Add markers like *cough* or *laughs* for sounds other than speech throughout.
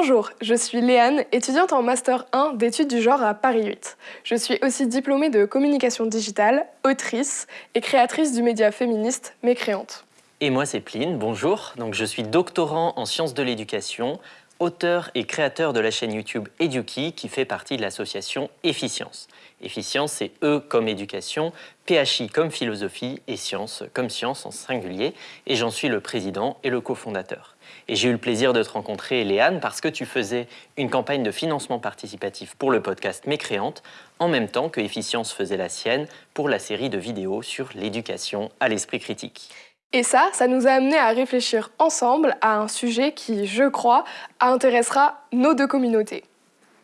Bonjour, je suis Léane, étudiante en Master 1 d'études du genre à Paris 8. Je suis aussi diplômée de communication digitale, autrice et créatrice du média féministe Mécréante. Et moi c'est Pline, bonjour. Donc je suis doctorant en sciences de l'éducation, auteur et créateur de la chaîne YouTube Eduki qui fait partie de l'association Efficience. Efficience, c'est E comme éducation, PHI comme philosophie et science comme science en singulier. Et j'en suis le président et le cofondateur. Et j'ai eu le plaisir de te rencontrer, Léane, parce que tu faisais une campagne de financement participatif pour le podcast Mécréante, en même temps que Efficience faisait la sienne pour la série de vidéos sur l'éducation à l'esprit critique. Et ça, ça nous a amené à réfléchir ensemble à un sujet qui, je crois, intéressera nos deux communautés.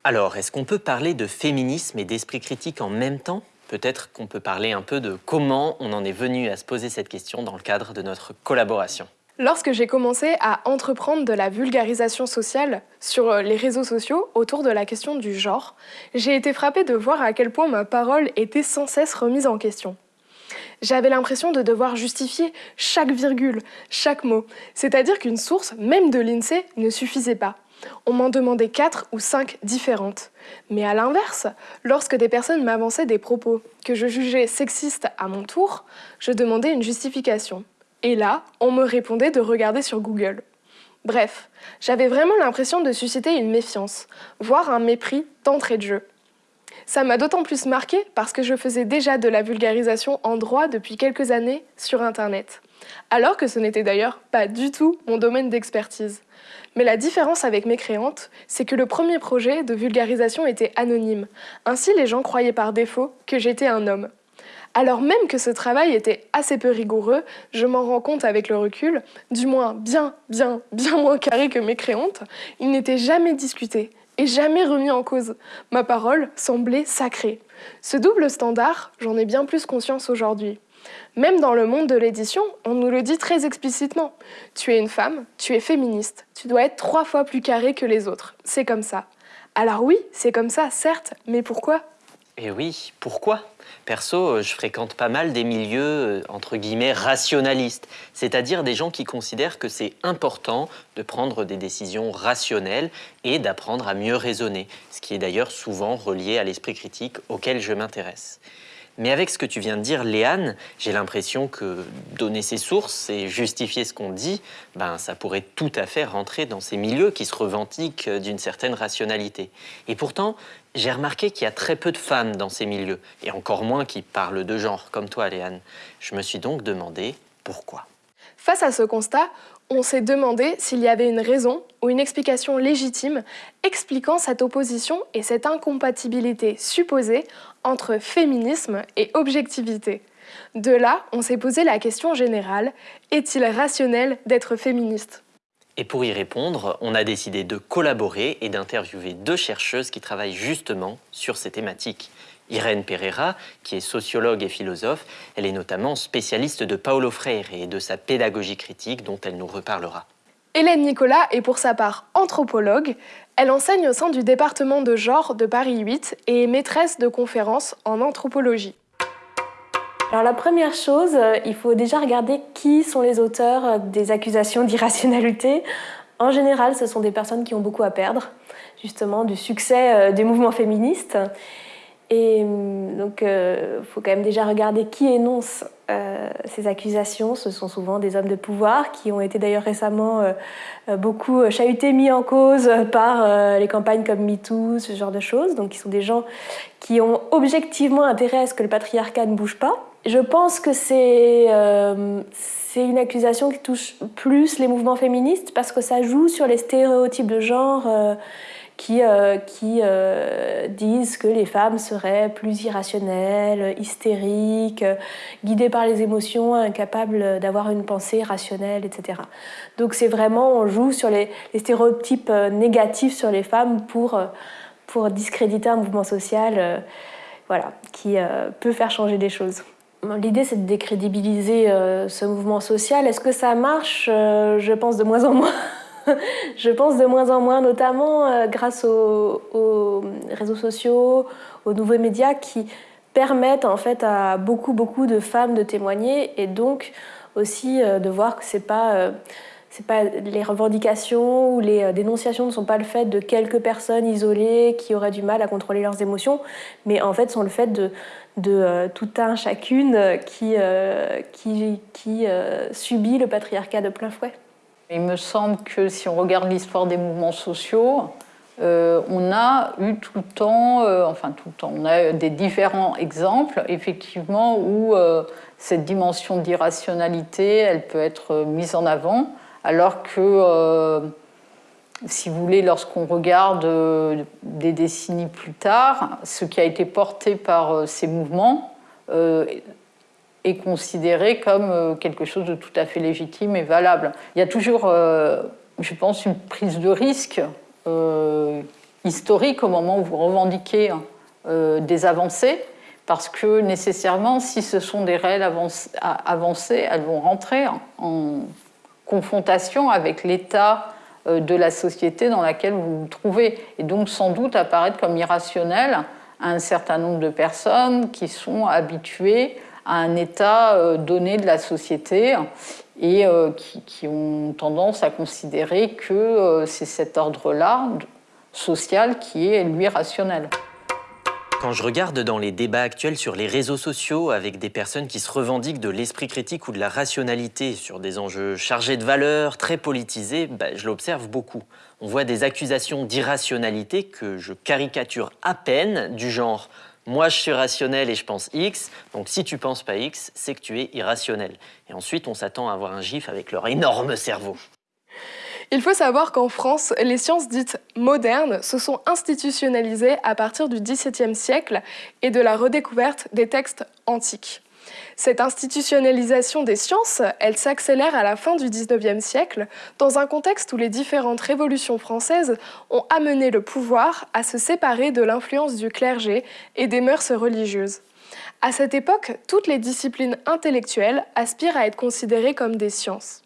Alors, est-ce qu'on peut parler de féminisme et d'esprit critique en même temps? Peut-être qu'on peut parler un peu de comment on en est venu à se poser cette question dans le cadre de notre collaboration. Lorsque j'ai commencé à entreprendre de la vulgarisation sociale sur les réseaux sociaux autour de la question du genre, j'ai été frappée de voir à quel point ma parole était sans cesse remise en question. J'avais l'impression de devoir justifier chaque virgule, chaque mot. C'est-à-dire qu'une source, même de l'INSEE, ne suffisait pas. On m'en demandait quatre ou cinq différentes. Mais à l'inverse, lorsque des personnes m'avançaient des propos que je jugeais sexistes à mon tour, je demandais une justification. Et là, on me répondait de regarder sur Google. Bref, j'avais vraiment l'impression de susciter une méfiance, voire un mépris d'entrée de jeu. Ça m'a d'autant plus marqué parce que je faisais déjà de la vulgarisation en droit depuis quelques années sur Internet. Alors que ce n'était d'ailleurs pas du tout mon domaine d'expertise. Mais la différence avec mes créantes, c'est que le premier projet de vulgarisation était anonyme. Ainsi, les gens croyaient par défaut que j'étais un homme. Alors même que ce travail était assez peu rigoureux, je m'en rends compte avec le recul, du moins bien, bien, bien moins carré que mes créantes, il n'était jamais discuté, et jamais remis en cause. Ma parole semblait sacrée. Ce double standard, j'en ai bien plus conscience aujourd'hui. Même dans le monde de l'édition, on nous le dit très explicitement. Tu es une femme, tu es féministe, tu dois être trois fois plus carré que les autres. C'est comme ça. Alors oui, c'est comme ça, certes, mais pourquoi Eh oui, pourquoi? Perso, euh, je fréquente pas mal des milieux, euh, entre guillemets, rationalistes, c'est-à-dire des gens qui considèrent que c'est important de prendre des décisions rationnelles et d'apprendre à mieux raisonner, ce qui est d'ailleurs souvent relié à l'esprit critique auquel je m'intéresse. Mais avec ce que tu viens de dire, Léane, j'ai l'impression que donner ses sources et justifier ce qu'on dit, ben, ça pourrait tout à fait rentrer dans ces milieux qui se revendiquent d'une certaine rationalité. Et pourtant, j'ai remarqué qu'il y a très peu de femmes dans ces milieux, et encore moins qui parlent de genre, comme toi, Léane. Je me suis donc demandé pourquoi. Face à ce constat, on s'est demandé s'il y avait une raison ou une explication légitime expliquant cette opposition et cette incompatibilité supposée entre féminisme et objectivité. De là, on s'est posé la question générale, est-il rationnel d'être féministe? Et pour y répondre, on a décidé de collaborer et d'interviewer deux chercheuses qui travaillent justement sur ces thématiques. Irène Pereira, qui est sociologue et philosophe, elle est notamment spécialiste de Paulo Freire et de sa pédagogie critique dont elle nous reparlera. Hélène Nicolas est pour sa part anthropologue. Elle enseigne au sein du département de genre de Paris 8 et est maîtresse de conférences en anthropologie. Alors la première chose, euh, il faut déjà regarder qui sont les auteurs euh, des accusations d'irrationalité. En général, ce sont des personnes qui ont beaucoup à perdre, justement, du succès euh, des mouvements féministes. Et hum, donc, il faut quand même déjà regarder qui énonce ces accusations. Ce sont souvent des hommes de pouvoir qui ont été d'ailleurs récemment beaucoup chahutés, mis en cause par les campagnes comme MeToo, ce genre de choses. Donc, ils sont des gens qui ont objectivement intérêt à ce que le patriarcat ne bouge pas. Je pense que c'est c'est une accusation qui touche plus les mouvements féministes parce que ça joue sur les stéréotypes de genre qui, euh, qui euh, disent que les femmes seraient plus irrationnelles, hystériques, guidées par les émotions, incapables d'avoir une pensée rationnelle, etc. Donc c'est vraiment, on joue sur les, stéréotypes euh, négatifs sur les femmes pour, pour discréditer un mouvement social voilà, qui peut faire changer des choses. L'idée, c'est de décrédibiliser ce mouvement social. Est-ce que ça marche? Je pense de moins en moins. *laughs* je pense de moins en moins, notamment euh, grâce aux, réseaux sociaux, aux nouveaux médias qui permettent en fait à beaucoup beaucoup de femmes de témoigner et donc aussi euh, de voir que c'est euh, pas les revendications ou les dénonciations ne sont pas le fait de quelques personnes isolées qui auraient du mal à contrôler leurs émotions, mais en fait sont le fait de, de tout un chacune qui, qui, qui subit le patriarcat de plein fouet. Il me semble que si on regarde l'histoire des mouvements sociaux, euh, on a eu tout le temps, euh, enfin tout le temps, on a des différents exemples, effectivement, où euh, cette dimension d'irrationalité, elle peut être mise en avant, alors que, si vous voulez, lorsqu'on regarde des décennies plus tard, ce qui a été porté par ces mouvements est considéré comme quelque chose de tout à fait légitime et valable. Il y a toujours, je pense, une prise de risque euh, historique au moment où vous revendiquez euh, des avancées, parce que nécessairement, si ce sont des réelles avancées, elles vont rentrer en, confrontation avec l'état euh, de la société dans laquelle vous vous trouvez, et donc sans doute apparaître comme irrationnel à un certain nombre de personnes qui sont habituées à un état donné de la société et euh, qui, ont tendance à considérer que euh, c'est cet ordre-là social qui est, lui, rationnel. Quand je regarde dans les débats actuels sur les réseaux sociaux avec des personnes qui se revendiquent de l'esprit critique ou de la rationalité sur des enjeux chargés de valeurs, très politisés, bah, je l'observe beaucoup. On voit des accusations d'irrationalité que je caricature à peine, du genre moi je suis rationnel et je pense X, donc si tu penses pas X, c'est que tu es irrationnel. Et ensuite, on s'attend à avoir un gif avec leur énorme cerveau. Il faut savoir qu'en France, les sciences dites modernes se sont institutionnalisées à partir du XVIIe siècle et de la redécouverte des textes antiques. Cette institutionnalisation des sciences, elle s'accélère à la fin du XIXe siècle, dans un contexte où les différentes révolutions françaises ont amené le pouvoir à se séparer de l'influence du clergé et des mœurs religieuses. À cette époque, toutes les disciplines intellectuelles aspirent à être considérées comme des sciences.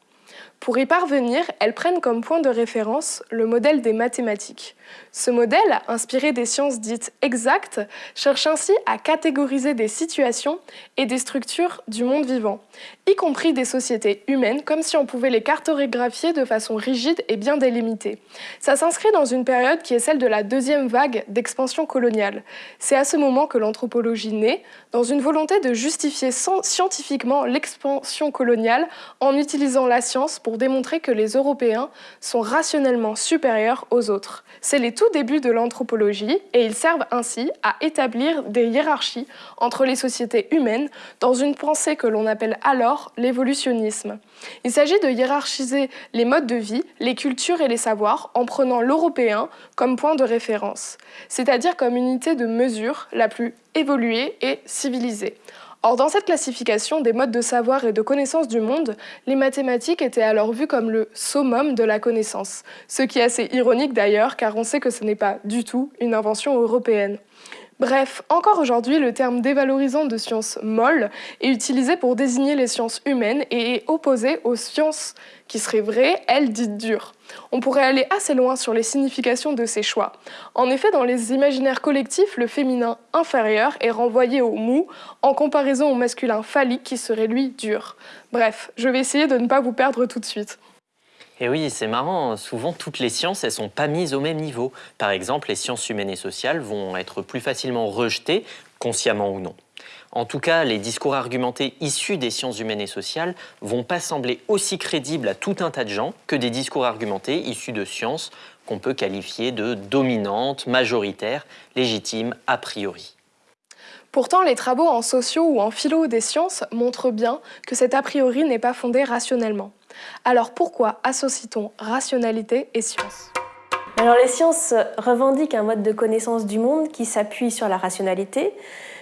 Pour y parvenir, elles prennent comme point de référence le modèle des mathématiques. Ce modèle, inspiré des sciences dites exactes, cherche ainsi à catégoriser des situations et des structures du monde vivant, y compris des sociétés humaines, comme si on pouvait les cartographier de façon rigide et bien délimitée. Ça s'inscrit dans une période qui est celle de la deuxième vague d'expansion coloniale. C'est à ce moment que l'anthropologie naît, dans une volonté de justifier scientifiquement l'expansion coloniale en utilisant la science pour démontrer que les Européens sont rationnellement supérieurs aux autres. C'est les débuts de l'anthropologie et ils servent ainsi à établir des hiérarchies entre les sociétés humaines dans une pensée que l'on appelle alors l'évolutionnisme. Il s'agit de hiérarchiser les modes de vie, les cultures et les savoirs en prenant l'européen comme point de référence, c'est-à-dire comme unité de mesure la plus évoluée et civilisée. Or, dans cette classification des modes de savoir et de connaissance du monde, les mathématiques étaient alors vues comme le summum de la connaissance, ce qui est assez ironique d'ailleurs, car on sait que ce n'est pas du tout une invention européenne. Bref, encore aujourd'hui, le terme dévalorisant de sciences molles est utilisé pour désigner les sciences humaines et est opposé aux sciences qui seraient vraies, elles dites dures. On pourrait aller assez loin sur les significations de ces choix. En effet, dans les imaginaires collectifs, le féminin inférieur est renvoyé au mou en comparaison au masculin phallique qui serait lui dur. Bref, je vais essayer de ne pas vous perdre tout de suite. Et oui, c'est marrant, souvent toutes les sciences, elles sont pas mises au même niveau. Par exemple, les sciences humaines et sociales vont être plus facilement rejetées, consciemment ou non. En tout cas, les discours argumentés issus des sciences humaines et sociales vont pas sembler aussi crédibles à tout un tas de gens que des discours argumentés issus de sciences qu'on peut qualifier de dominantes, majoritaires, légitimes a priori. Pourtant, les travaux en sociaux ou en philo des sciences montrent bien que cet a priori n'est pas fondé rationnellement. Alors pourquoi associe-t-on rationalité et science? Alors les sciences revendiquent un mode de connaissance du monde qui s'appuie sur la rationalité.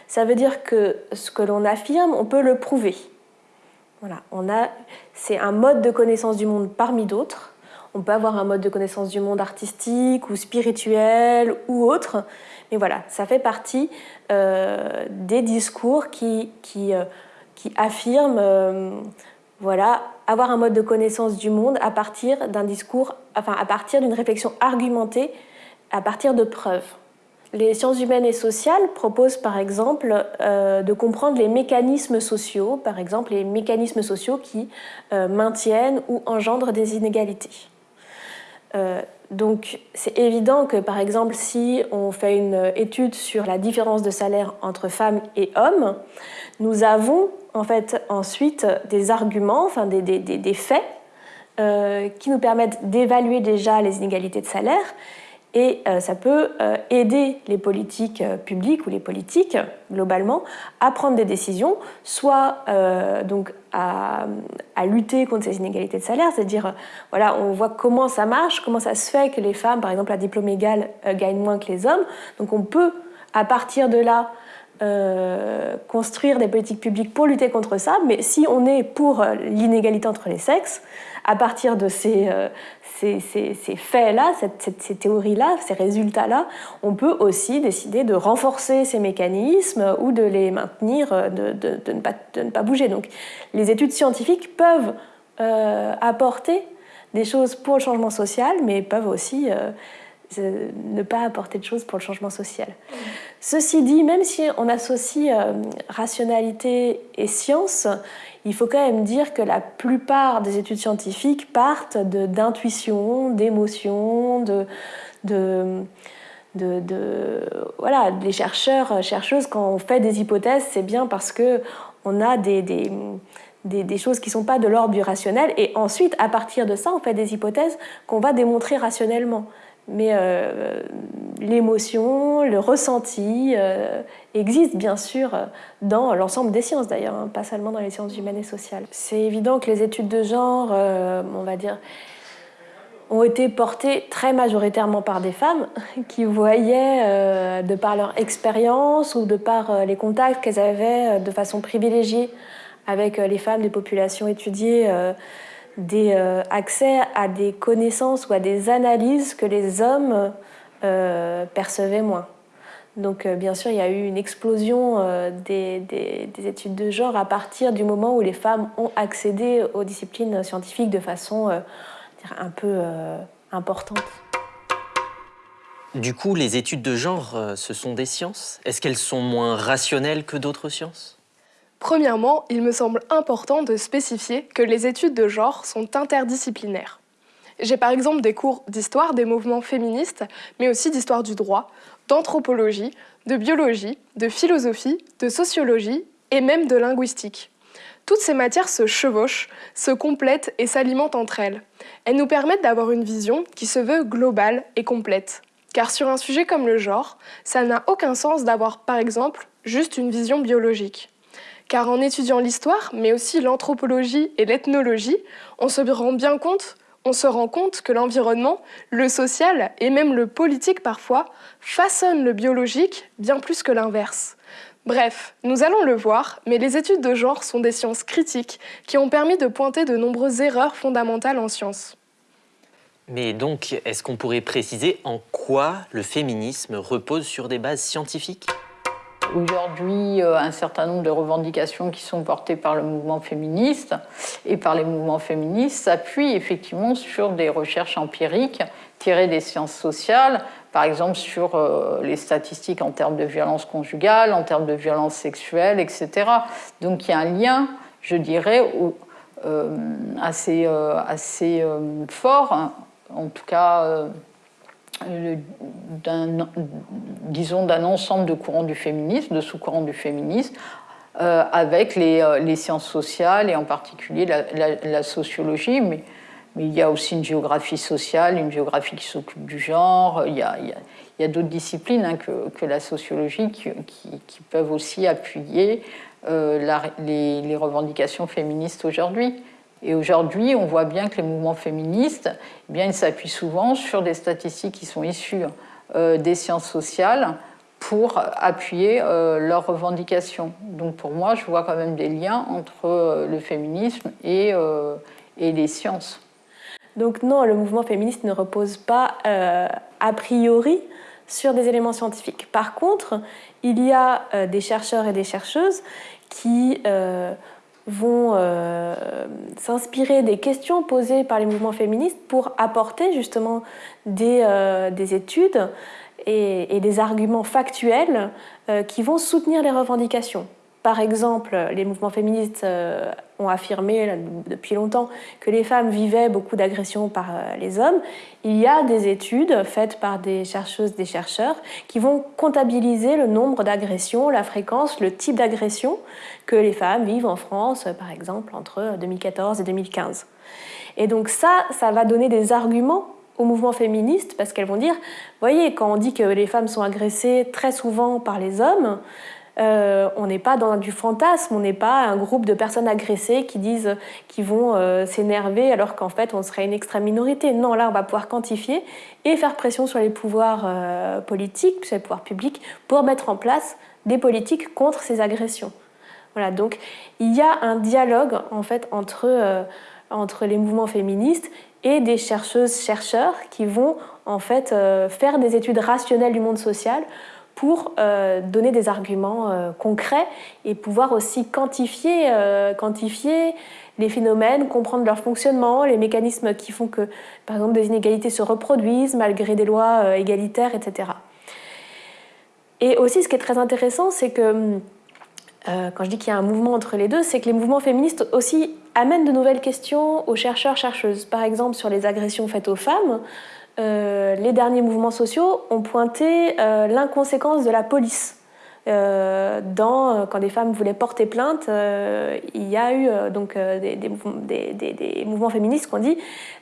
Ça veut dire que ce que l'on affirme, on peut le prouver. Voilà, on a, c'est un mode de connaissance du monde parmi d'autres. On peut avoir un mode de connaissance du monde artistique ou spirituel ou autre, mais voilà, ça fait partie euh, des discours qui, qui, euh, qui affirment euh, voilà, avoir un mode de connaissance du monde à partir d'un discours, enfin à partir d'une réflexion argumentée, à partir de preuves. Les sciences humaines et sociales proposent par exemple euh, de comprendre les mécanismes sociaux, par exemple les mécanismes sociaux qui euh, maintiennent ou engendrent des inégalités. Euh, donc c'est évident que par exemple si on fait une étude sur la différence de salaire entre femmes et hommes, nous avons en fait ensuite des arguments, enfin des, des, des faits qui nous permettent d'évaluer déjà les inégalités de salaire et euh, ça peut euh, aider les politiques euh, publiques ou les politiques globalement à prendre des décisions, soit donc à, lutter contre ces inégalités de salaire, c'est-à-dire voilà, on voit comment ça marche, comment ça se fait que les femmes, par exemple à diplôme égal, gagnent moins que les hommes. Donc on peut à partir de là construire des politiques publiques pour lutter contre ça, mais si on est pour l'inégalité entre les sexes, à partir de ces, ces, faits-là, ces théories-là, ces résultats-là, on peut aussi décider de renforcer ces mécanismes ou de les maintenir, euh, de, ne, pas, ne, pas, bouger. Donc les études scientifiques peuvent euh, apporter des choses pour le changement social, mais peuvent aussi euh, ne pas apporter de choses pour le changement social. Ceci dit, même si on associe rationalité et science, il faut quand même dire que la plupart des études scientifiques partent d'intuition, d'émotion, de, voilà, les chercheurs, chercheuses, quand on fait des hypothèses, c'est bien parce que on a des, choses qui ne sont pas de l'ordre du rationnel, et ensuite, à partir de ça, on fait des hypothèses qu'on va démontrer rationnellement mais euh, l'émotion, le ressenti euh, bien sûr dans l'ensemble des sciences d'ailleurs, hein, pas seulement dans les sciences humaines et sociales. C'est évident que les études de genre, euh, on va dire, ont été portées très majoritairement par des femmes *laughs* qui voyaient, de par leur expérience ou de par les contacts qu'elles avaient de façon privilégiée avec les femmes des populations étudiées, des euh, accès à des connaissances ou à des analyses que les hommes euh, percevaient moins. Donc euh, bien sûr, il y a eu une explosion des, des, études de genre à partir du moment où les femmes ont accédé aux disciplines scientifiques de façon un peu importante. Du coup, les études de genre, ce sont des sciences? Est-ce qu'elles sont moins rationnelles que d'autres sciences? Premièrement, il me semble important de spécifier que les études de genre sont interdisciplinaires. J'ai par exemple des cours d'histoire des mouvements féministes, mais aussi d'histoire du droit, d'anthropologie, de biologie, de philosophie, de sociologie et même de linguistique. Toutes ces matières se chevauchent, se complètent et s'alimentent entre elles. Elles nous permettent d'avoir une vision qui se veut globale et complète. Car sur un sujet comme le genre, ça n'a aucun sens d'avoir par exemple juste une vision biologique. Car en étudiant l'histoire, mais aussi l'anthropologie et l'ethnologie, on se rend bien compte on se rend compte que l'environnement, le social et même le politique parfois façonnent le biologique bien plus que l'inverse. Bref, nous allons le voir, mais les études de genre sont des sciences critiques qui ont permis de pointer de nombreuses erreurs fondamentales en sciences. Mais donc, est-ce qu'on pourrait préciser en quoi le féminisme repose sur des bases scientifiques? Aujourd'hui, euh, un certain nombre de revendications qui sont portées par le mouvement féministe et par les mouvements féministes s'appuient effectivement sur des recherches empiriques tirées des sciences sociales, par exemple sur euh, les statistiques en termes de violence conjugale, en termes de violence sexuelle, etc. Donc il y a un lien, je dirais, euh, assez, assez fort, en tout cas disons, d'un ensemble de courants du féminisme, de sous-courants du féminisme, euh, avec euh, les, sciences sociales et en particulier la, sociologie, mais, il y a aussi une géographie sociale, une géographie qui s'occupe du genre, il y a, d'autres disciplines hein, que, la sociologie qui, peuvent aussi appuyer les revendications féministes aujourd'hui. Et aujourd'hui, on voit bien que les mouvements féministes, eh bien, ils s'appuient souvent sur des statistiques qui sont issues euh, des sciences sociales pour appuyer euh, leurs revendications. Donc pour moi, je vois quand même des liens entre euh, le féminisme et, et, les sciences. Donc non, le mouvement féministe ne repose pas a priori sur des éléments scientifiques. Par contre, il y a des chercheurs et des chercheuses qui vont s'inspirer des questions posées par les mouvements féministes pour apporter justement des, des études et, des arguments factuels qui vont soutenir les revendications. Par exemple, les mouvements féministes euh, ont affirmé depuis longtemps que les femmes vivaient beaucoup d'agressions par euh, les hommes. Il y a des études faites par des chercheuses, des chercheurs, qui vont comptabiliser le nombre d'agressions, la fréquence, le type d'agression que les femmes vivent en France, par exemple, entre 2014 et 2015. Et donc ça, ça va donner des arguments au mouvement féministe parce qu'elles vont dire, voyez, quand on dit que les femmes sont agressées très souvent par les hommes, euh, on n'est pas dans du fantasme, on n'est pas un groupe de personnes agressées qui disent qui vont euh, s'énerver alors qu'en fait on serait une extrême minorité. Non, là on va pouvoir quantifier et faire pression sur les pouvoirs euh, politiques, sur les pouvoirs publics, pour mettre en place des politiques contre ces agressions. Voilà, donc il y a un dialogue en fait entre, entre les mouvements féministes et des chercheuses chercheurs qui vont en fait faire des études rationnelles du monde social pour euh, donner des arguments euh, concrets et pouvoir aussi euh, quantifier les phénomènes, comprendre leur fonctionnement, les mécanismes qui font que, par exemple, des inégalités se reproduisent malgré des lois égalitaires, etc. Et aussi, ce qui est très intéressant, c'est que, quand je dis qu'il y a un mouvement entre les deux, c'est que les mouvements féministes aussi amènent de nouvelles questions aux chercheurs, chercheuses. Par exemple, sur les agressions faites aux femmes, euh, les derniers mouvements sociaux ont pointé euh, l'inconséquence de la police. Euh, quand des femmes voulaient porter plainte, il y a eu donc des, mouvements féministes qui ont dit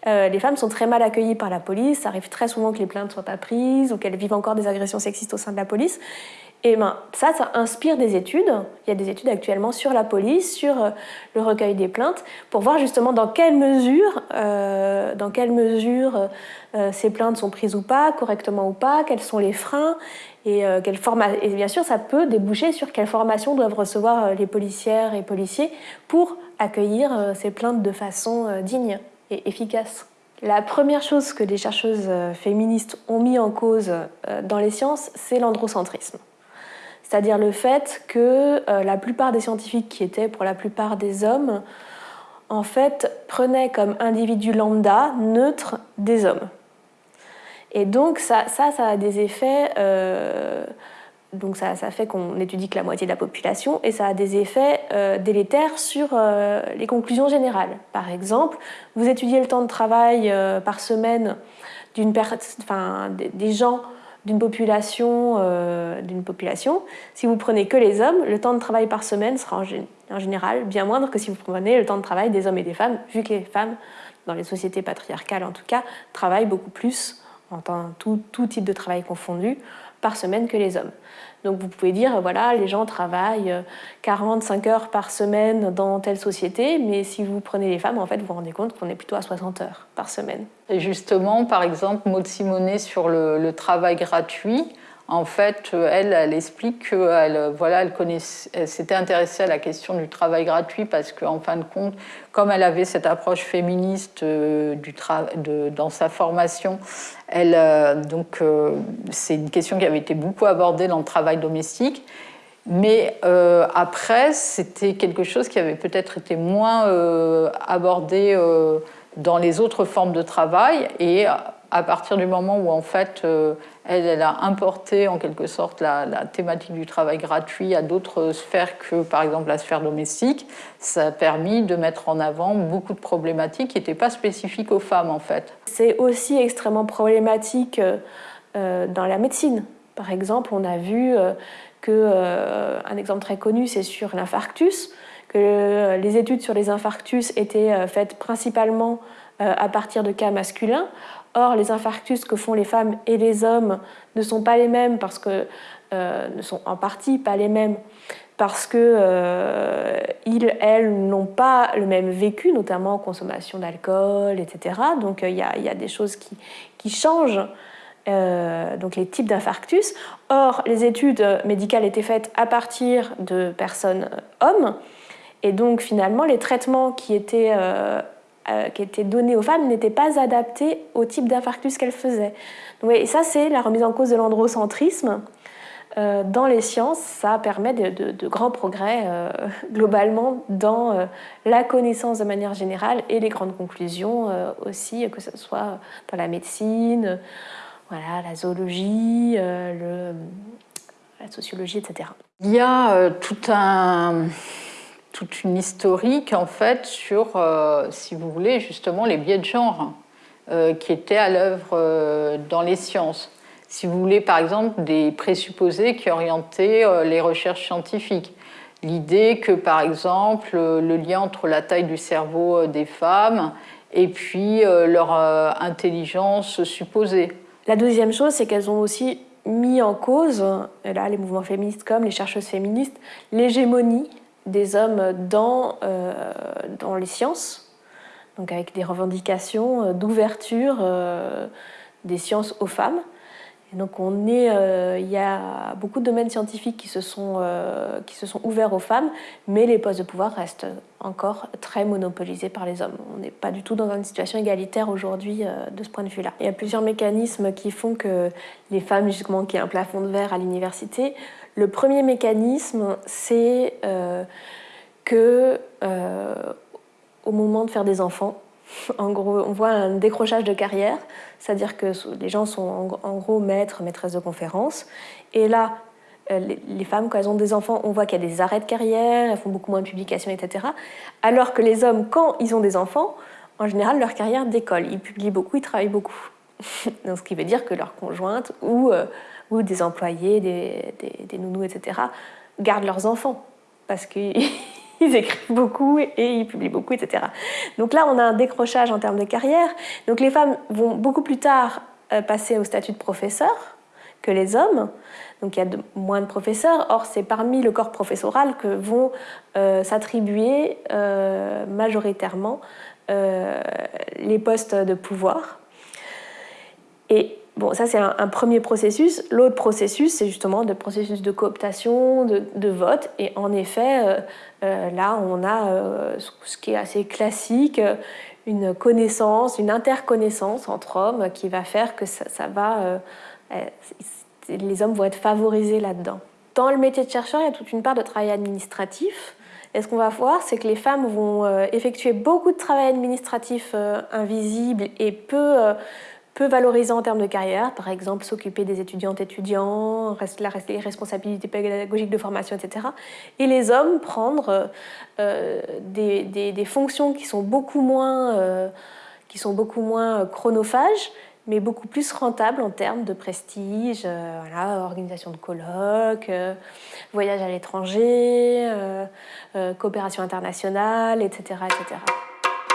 les femmes sont très mal accueillies par la police, ça arrive très souvent que les plaintes soient pas prises ou qu'elles vivent encore des agressions sexistes au sein de la police. Et ben, ça, ça inspire des études. Il y a des études actuellement sur la police, sur le recueil des plaintes, pour voir justement dans quelle mesure, dans quelle mesure euh, ces plaintes sont prises ou pas, correctement ou pas, quels sont les freins et, euh, quelle et bien sûr ça peut déboucher sur quelle formation doivent recevoir euh, les policières et policiers pour accueillir ces plaintes de façon digne et efficace. La première chose que les chercheuses féministes ont mis en cause dans les sciences, c'est l'androcentrisme. C'est-à-dire le fait que la plupart des scientifiques qui étaient pour la plupart des hommes, en fait, prenaient comme individus lambda neutres des hommes. Et donc ça, ça, a des effets... Euh, donc ça, ça fait qu'on étudie que la moitié de la population et ça a des effets euh, délétères sur euh, les conclusions générales. Par exemple, vous étudiez le temps de travail par semaine d'une enfin, des gens d'une population, d'une population. Si vous prenez que les hommes, le temps de travail par semaine sera en, général bien moindre que si vous prenez le temps de travail des hommes et des femmes, vu que les femmes, dans les sociétés patriarcales en tout cas, travaillent beaucoup plus en tout, tout type de travail confondu, par semaine que les hommes. Donc vous pouvez dire, voilà, les gens travaillent 45 heures par semaine dans telle société, mais si vous prenez les femmes, en fait, vous vous rendez compte qu'on est plutôt à 60 heures par semaine. Et justement, par exemple, Maud Simonet sur le travail gratuit, en fait, elle, elle explique qu'elle voilà, elle, s'était intéressée à la question du travail gratuit parce qu'en fin de compte, comme elle avait cette approche féministe euh, du de, dans sa formation, elle, euh, donc euh, c'est une question qui avait été beaucoup abordée dans le travail domestique. Mais après, c'était quelque chose qui avait peut-être été moins abordé dans les autres formes de travail. Et à partir du moment où en fait euh, elle, a importé en quelque sorte la, thématique du travail gratuit à d'autres sphères que par exemple la sphère domestique, ça a permis de mettre en avant beaucoup de problématiques qui n'étaient pas spécifiques aux femmes en fait. C'est aussi extrêmement problématique euh, dans la médecine. Par exemple, on a vu euh, que un exemple très connu, c'est sur l'infarctus, que les études sur les infarctus étaient faites principalement à partir de cas masculins, Or, les infarctus que font les femmes et les hommes ne sont pas les mêmes parce que euh, ne sont en partie pas les mêmes parce que euh, ils, elles n'ont pas le même vécu, notamment consommation d'alcool, etc. Donc il y, a des choses qui, qui changent. Euh, donc les types d'infarctus. Or, les études médicales étaient faites à partir de personnes hommes, et donc finalement les traitements qui étaient euh, qui étaient données aux femmes n'étaient pas adaptées au type d'infarctus qu'elles faisaient. et ça, c'est la remise en cause de l'androcentrisme. euh, dans les sciences, ça permet de, grands progrès euh, *laughs* globalement dans la connaissance de manière générale et les grandes conclusions aussi, que ce soit dans la médecine, voilà, la zoologie, la sociologie, etc. Il y a tout un, toute une historique en fait sur, si vous voulez, justement les biais de genre qui étaient à l'œuvre dans les sciences si vous voulez, par exemple, des présupposés qui orientaient euh, les recherches scientifiques. L'idée que, par exemple, euh, le lien entre la taille du cerveau euh, des femmes et puis leur intelligence supposée. La deuxième chose, c'est qu'elles ont aussi mis en cause, là, les mouvements féministes comme les chercheuses féministes, l'hégémonie des hommes dans, dans les sciences, donc avec des revendications d'ouverture des sciences aux femmes donc on est, euh, il y a beaucoup de domaines scientifiques qui se, sont, euh, qui se sont ouverts aux femmes, mais les postes de pouvoir restent encore très monopolisés par les hommes. On n'est pas du tout dans une situation égalitaire aujourd'hui euh, de ce point de vue-là. Il y a plusieurs mécanismes qui font que les femmes, justement, qui ont un plafond de verre à l'université, le premier mécanisme, c'est que au moment de faire des enfants, *laughs* en gros, on voit un décrochage de carrière, c'est-à-dire que les gens sont en gros maîtres, maîtresses de conférences. Et là, euh, les femmes, quand elles ont des enfants, on voit qu'il y a des arrêts de carrière, elles font beaucoup moins de publications, etc. Alors que les hommes, quand ils ont des enfants, en général, leur carrière décolle. Ils publient beaucoup, ils travaillent beaucoup. *laughs* Donc, ce qui veut dire que leurs conjointes ou, ou des employés, des, des, nounous, etc., gardent leurs enfants. Parce que *laughs* ils écrivent beaucoup et ils publient beaucoup, etc. Donc là, on a un décrochage en termes de carrière. Donc les femmes vont beaucoup plus tard euh, passer au statut de professeur que les hommes. Donc il y a de, moins de professeurs. Or, c'est parmi le corps professoral que vont euh, s'attribuer euh, majoritairement les postes de pouvoir. Et Bon, ça c'est un, premier processus. L'autre processus, c'est justement le processus de cooptation, de, vote. Et en effet, euh, euh, là, on a euh, ce qui est assez classique, une connaissance, une interconnaissance entre hommes qui va faire que ça, va, les hommes vont être favorisés là-dedans. Dans le métier de chercheur, il y a toute une part de travail administratif. Et ce qu'on va voir, c'est que les femmes vont effectuer beaucoup de travail administratif invisible et peu peu valorisant en termes de carrière, par exemple s'occuper des étudiantes étudiants, les responsabilités pédagogiques de formation, etc. Et les hommes prendre euh, des, fonctions qui sont beaucoup moins, euh, qui sont beaucoup moins chronophages, mais beaucoup plus rentables en termes de prestige, euh, organisation de colloques, voyage à l'étranger, coopération internationale, etc., etc.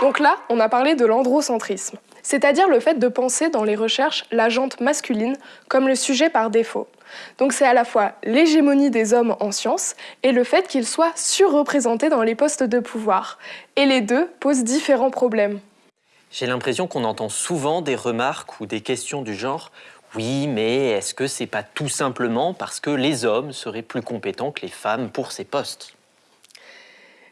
Donc là, on a parlé de l'androcentrisme c'est-à-dire le fait de penser dans les recherches la jante masculine comme le sujet par défaut. Donc c'est à la fois l'hégémonie des hommes en sciences et le fait qu'ils soient surreprésentés dans les postes de pouvoir. Et les deux posent différents problèmes. J'ai l'impression qu'on entend souvent des remarques ou des questions du genre oui, mais est-ce que c'est pas tout simplement parce que les hommes seraient plus compétents que les femmes pour ces postes?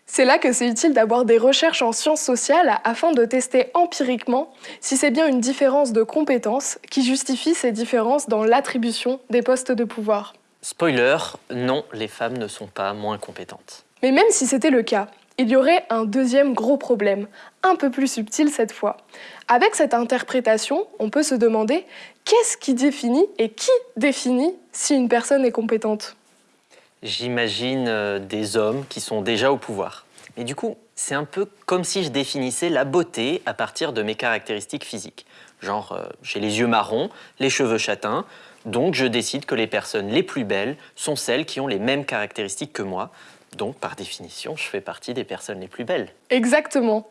C'est là que c'est utile d'avoir des recherches en sciences sociales afin de tester empiriquement si c'est bien une différence de compétences qui justifie ces différences dans l'attribution des postes de pouvoir. Spoiler, non, les femmes ne sont pas moins compétentes. Mais même si c'était le cas, il y aurait un deuxième gros problème, un peu plus subtil cette fois. Avec cette interprétation, on peut se demander qu'est-ce qui définit et qui définit si une personne est compétente? J'imagine euh, des hommes qui sont déjà au pouvoir. Mais du coup, c'est un peu comme si je définissais la beauté à partir de mes caractéristiques physiques. Genre, euh, j'ai les yeux marrons, les cheveux châtains, donc je décide que les personnes les plus belles sont celles qui ont les mêmes caractéristiques que moi. Donc, par définition, je fais partie des personnes les plus belles. Exactement.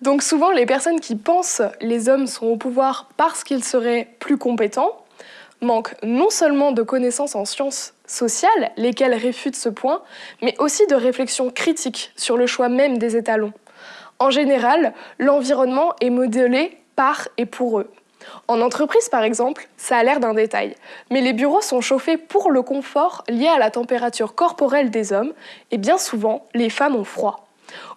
Donc souvent, les personnes qui pensent les hommes sont au pouvoir parce qu'ils seraient plus compétents manquent non seulement de connaissances en sciences sociales, lesquelles réfutent ce point, mais aussi de réflexion critique sur le choix même des étalons. En général, l'environnement est modélé par et pour eux. En entreprise, par exemple, ça a l'air d'un détail, mais les bureaux sont chauffés pour le confort lié à la température corporelle des hommes, et bien souvent, les femmes ont froid.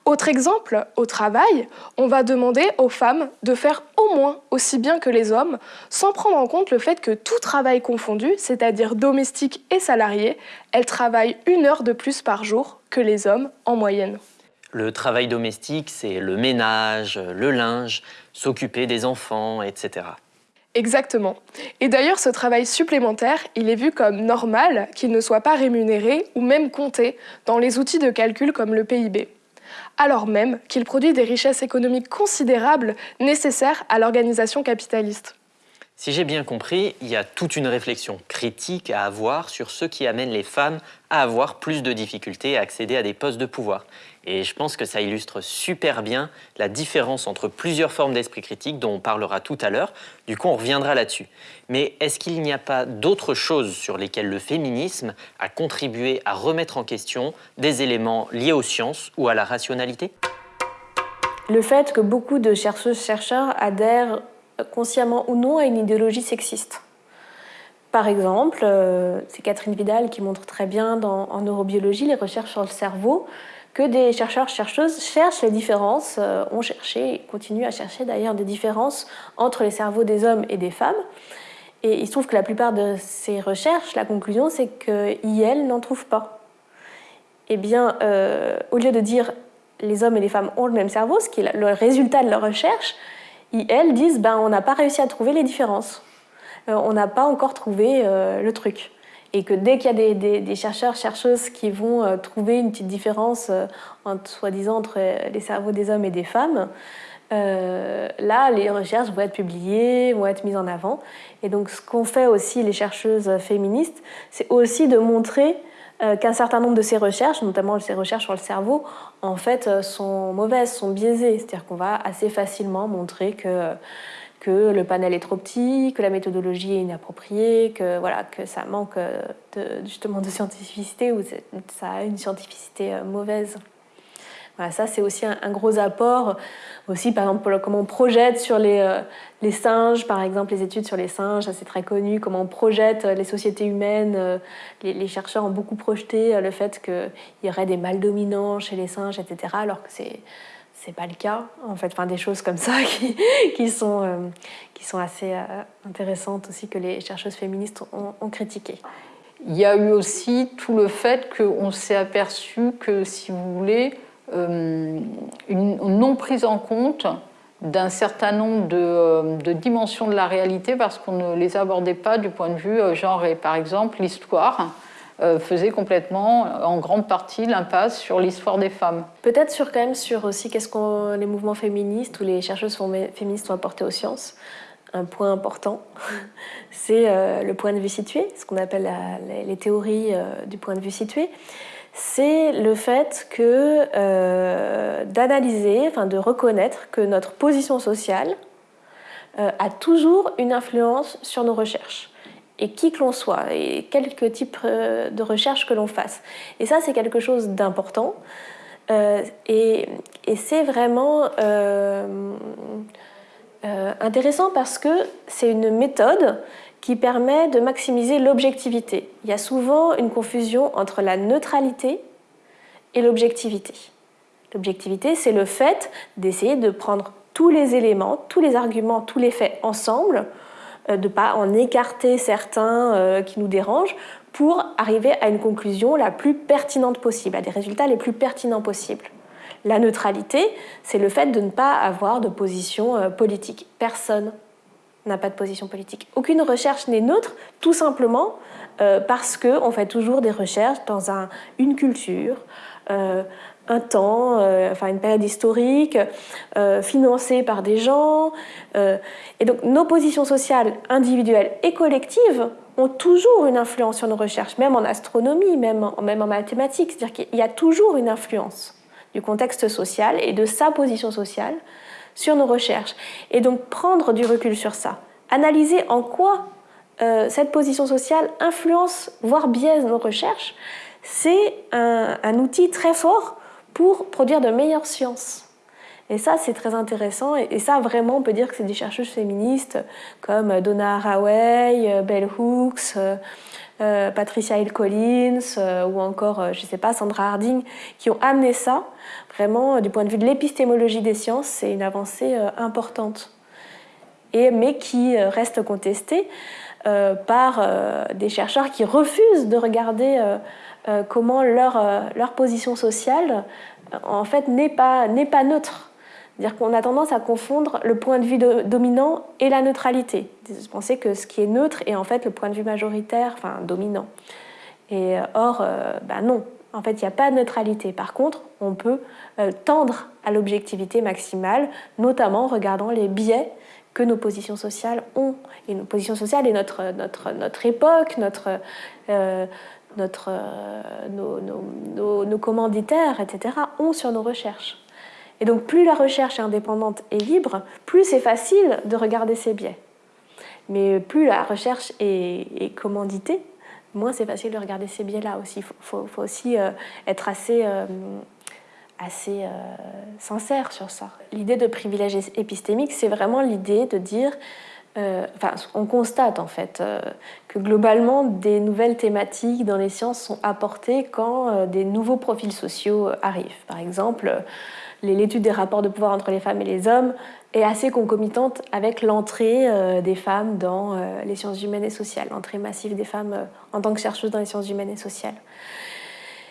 Autre exemple, au travail, on va demander aux femmes de faire au moins aussi bien que les hommes, sans prendre en compte le fait que tout travail confondu, c'est-à-dire domestique et salarié, elles travaillent une heure de plus par jour que les hommes en moyenne. Le travail domestique, c'est le ménage, le linge, s'occuper des enfants, etc. Exactement. Et d'ailleurs, ce travail supplémentaire, il est vu comme normal qu'il ne soit pas rémunéré ou même compté dans les outils de calcul comme le PIB alors même qu'il produit des richesses économiques considérables nécessaires à l'organisation capitaliste. Si j'ai bien compris, il y a toute une réflexion critique à avoir sur ce qui amène les femmes à avoir plus de difficultés à accéder à des postes de pouvoir. Et je pense que ça illustre super bien la différence entre plusieurs formes d'esprit critique dont on parlera tout à l'heure. Du coup, on reviendra là-dessus. Mais est-ce qu'il n'y a pas d'autres choses sur lesquelles le féminisme a contribué à remettre en question des éléments liés aux sciences ou à la rationalité? Le fait que beaucoup de chercheuses-chercheurs adhèrent consciemment ou non à une idéologie sexiste. Par exemple, euh, c'est Catherine Vidal qui montre très bien en neurobiologie les recherches sur le cerveau que des chercheurs chercheuses cherchent les différences, euh, ont cherché et continuent à chercher d'ailleurs des différences entre les cerveaux des hommes et des femmes. Et il se trouve que la plupart de ces recherches, la conclusion, c'est qu'IL n'en trouve pas. Eh bien, euh, au lieu de dire les hommes et les femmes ont le même cerveau, ce qui est le résultat de leur recherche, elles disent ben, on n'a pas réussi à trouver les différences. Euh, on n'a pas encore trouvé le truc. Et que dès qu'il y a des, chercheurs, chercheuses qui vont euh, trouver une petite différence, soi-disant, entre les cerveaux des hommes et des femmes, là, les recherches vont être publiées, vont être mises en avant. Et donc, ce qu'ont fait aussi les chercheuses féministes, c'est aussi de montrer qu'un certain nombre de ces recherches, notamment ces recherches sur le cerveau, en fait, euh, sont mauvaises, sont biaisées. C'est-à-dire qu'on va assez facilement montrer que, que le panel est trop petit, que la méthodologie est inappropriée, que, voilà, que ça manque de, justement de scientificité ou ça a une scientificité euh, mauvaise. Ça, c'est aussi un, gros apport. Aussi, par exemple, comment on projette sur les, euh, les singes, par exemple, les études sur les singes, c'est très connu, comment on projette les sociétés humaines. Euh, les, chercheurs ont beaucoup projeté euh, le fait qu'il y aurait des mâles dominants chez les singes, etc., alors que c'est c'est pas le cas, en fait, enfin, des choses comme ça *laughs* qui, qui sont, qui sont assez intéressantes aussi que les chercheuses féministes ont, ont critiquées. Il y a eu aussi tout le fait qu'on s'est aperçu que, si vous voulez, euh, une non prise en compte d'un certain nombre euh, de, dimensions de la réalité parce qu'on ne les abordait pas du point de vue euh, genre et par exemple l'histoire faisait complètement en grande partie l'impasse sur l'histoire des femmes. Peut-être sur quand même sur aussi qu'est-ce que les mouvements féministes ou les chercheuses féministes ont apporté aux sciences. Un point important, *laughs* c'est le point de vue situé, ce qu'on appelle les théories du point de vue situé c'est le fait que euh, d'analyser, enfin de reconnaître que notre position sociale euh, a toujours une influence sur nos recherches. Et qui que l'on soit, et quelque type euh, de recherche que l'on fasse. Et ça, c'est quelque chose d'important. et, et c'est vraiment intéressant parce que c'est une méthode qui permet de maximiser l'objectivité. Il y a souvent une confusion entre la neutralité et l'objectivité. L'objectivité, c'est le fait d'essayer de prendre tous les éléments, tous les arguments, tous les faits ensemble, euh, de ne pas en écarter certains euh, qui nous dérangent, pour arriver à une conclusion la plus pertinente possible, à des résultats les plus pertinents possibles. La neutralité, c'est le fait de ne pas avoir de position euh, politique. Personne n'a pas de position politique. Aucune recherche n'est neutre, tout simplement euh, parce qu'on fait toujours des recherches dans un, une culture, euh, un temps, euh, enfin une période historique, financée par des gens. et donc nos positions sociales individuelles et collectives ont toujours une influence sur nos recherches, même en astronomie, même en, même en mathématiques. C'est-à-dire qu'il y a toujours une influence du contexte social et de sa position sociale sur nos recherches. Et donc prendre du recul sur ça, analyser en quoi euh, cette position sociale influence, voire biaise nos recherches, c'est un, outil très fort pour produire de meilleures sciences. Et ça, c'est très intéressant. Et, ça, vraiment, on peut dire que c'est des chercheuses féministes comme Donna Haraway, Bell Hooks, Patricia Hill Collins ou encore, je ne sais pas, Sandra Harding, qui ont amené ça. Vraiment, du point de vue de l'épistémologie des sciences, c'est une avancée importante. Et, mais qui reste contestée par des chercheurs qui refusent de regarder comment leur, leur position sociale en fait n'est pas, pas neutre. C'est-à-dire qu'on a tendance à confondre le point de vue dominant et la neutralité. Penser que ce qui est neutre est en fait le point de vue majoritaire, enfin dominant. Et euh, or, euh, bah non, en fait, il n'y a pas de neutralité. Par contre, on peut euh, tendre à l'objectivité maximale, notamment en regardant les biais que nos positions sociales ont. Et nos positions sociales et notre, notre, notre époque, notre, notre, nos, nos, nos commanditaires, etc., ont sur nos recherches. Et donc plus la recherche est indépendante et libre, plus c'est facile de regarder ses biais. Mais plus la recherche est, commanditée, moins c'est facile de regarder ces biais-là aussi. Il faut, aussi euh, être assez, euh, assez euh, sincère sur ça. L'idée de privilège épistémique, c'est vraiment l'idée de dire, enfin, on constate en fait globalement des nouvelles thématiques dans les sciences sont apportées quand des nouveaux profils sociaux arrivent. Par exemple, l'étude des rapports de pouvoir entre les femmes et les hommes est assez concomitante avec l'entrée euh, des femmes dans euh, les sciences humaines et sociales, l'entrée massive des femmes euh, en tant que chercheuses dans les sciences humaines et sociales.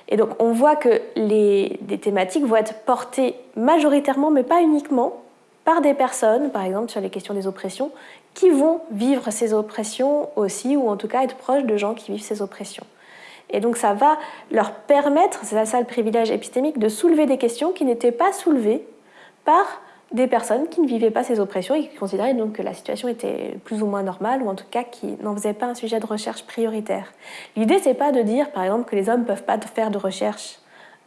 Et donc on voit que des thématiques vont être portées majoritairement, mais pas uniquement, par des personnes, par exemple sur les questions des oppressions, qui vont vivre ces oppressions aussi, ou en tout cas être proches de gens qui vivent ces oppressions. Et donc ça va leur permettre, c'est ça le privilège épistémique, de soulever des questions qui n'étaient pas soulevées par des personnes qui ne vivaient pas ces oppressions et qui considéraient donc que la situation était plus ou moins normale ou en tout cas qui n'en faisaient pas un sujet de recherche prioritaire. L'idée c'est pas de dire par exemple que les hommes ne peuvent pas faire de recherche,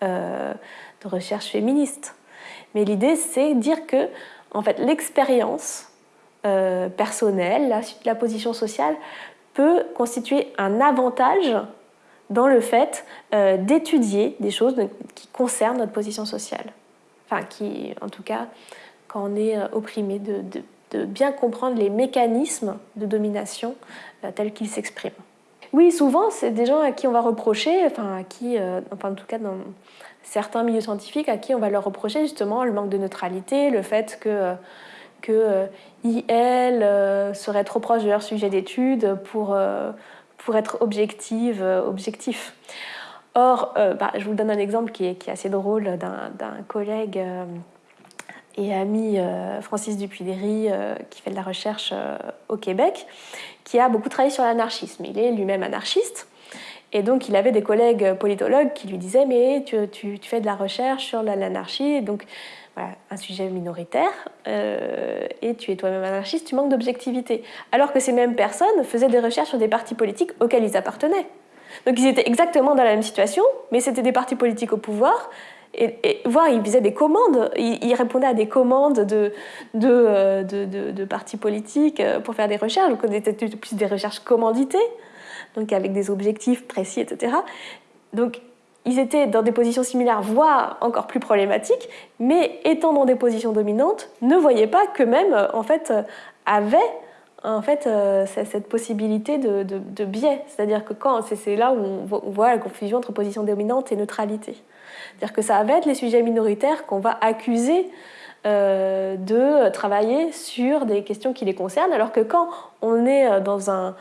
euh, de recherche féministe, mais l'idée c'est dire que en fait l'expérience euh, personnelle, la, position sociale peut constituer un avantage dans le fait euh, d'étudier des choses qui concernent notre position sociale. Enfin, qui, en tout cas, quand on est euh, opprimé, de, bien comprendre les mécanismes de domination tels qu'ils s'expriment. Oui, souvent, c'est des gens à qui on va reprocher, enfin, à qui, enfin, en tout cas, dans certains milieux scientifiques, à qui on va leur reprocher justement le manque de neutralité, le fait que que IL serait trop proche de leur sujet d'étude pour, pour être objective, euh, objectif. Or, euh, bah, je vous donne un exemple qui est, qui est assez drôle d'un collègue euh, et ami Francis Dupuy-Derry qui fait de la recherche au Québec, qui a beaucoup travaillé sur l'anarchisme. Il est lui-même anarchiste. Et donc, il avait des collègues politologues qui lui disaient Mais tu, fais de la recherche sur l'anarchie. Donc, un sujet minoritaire, euh, et tu es toi-même anarchiste, tu manques d'objectivité. Alors que ces mêmes personnes faisaient des recherches sur des partis politiques auxquels ils appartenaient. Donc ils étaient exactement dans la même situation, mais c'était des partis politiques au pouvoir, et, voire ils faisaient des commandes, ils, répondaient à des commandes de, de, euh, partis politiques euh, pour faire des recherches, donc c'était plus des recherches commanditées, donc avec des objectifs précis, etc. Donc ils étaient dans des positions similaires, voire encore plus problématiques, mais étant dans des positions dominantes, ne voyaient pas qu'eux-mêmes, euh, en fait, euh, avaient en fait, euh, cette possibilité de, biais. C'est-à-dire que quand c'est là où on voit la confusion entre position dominante et neutralité. C'est-à-dire que ça va être les sujets minoritaires qu'on va accuser de travailler sur des questions qui les concernent, alors que quand on est dans un,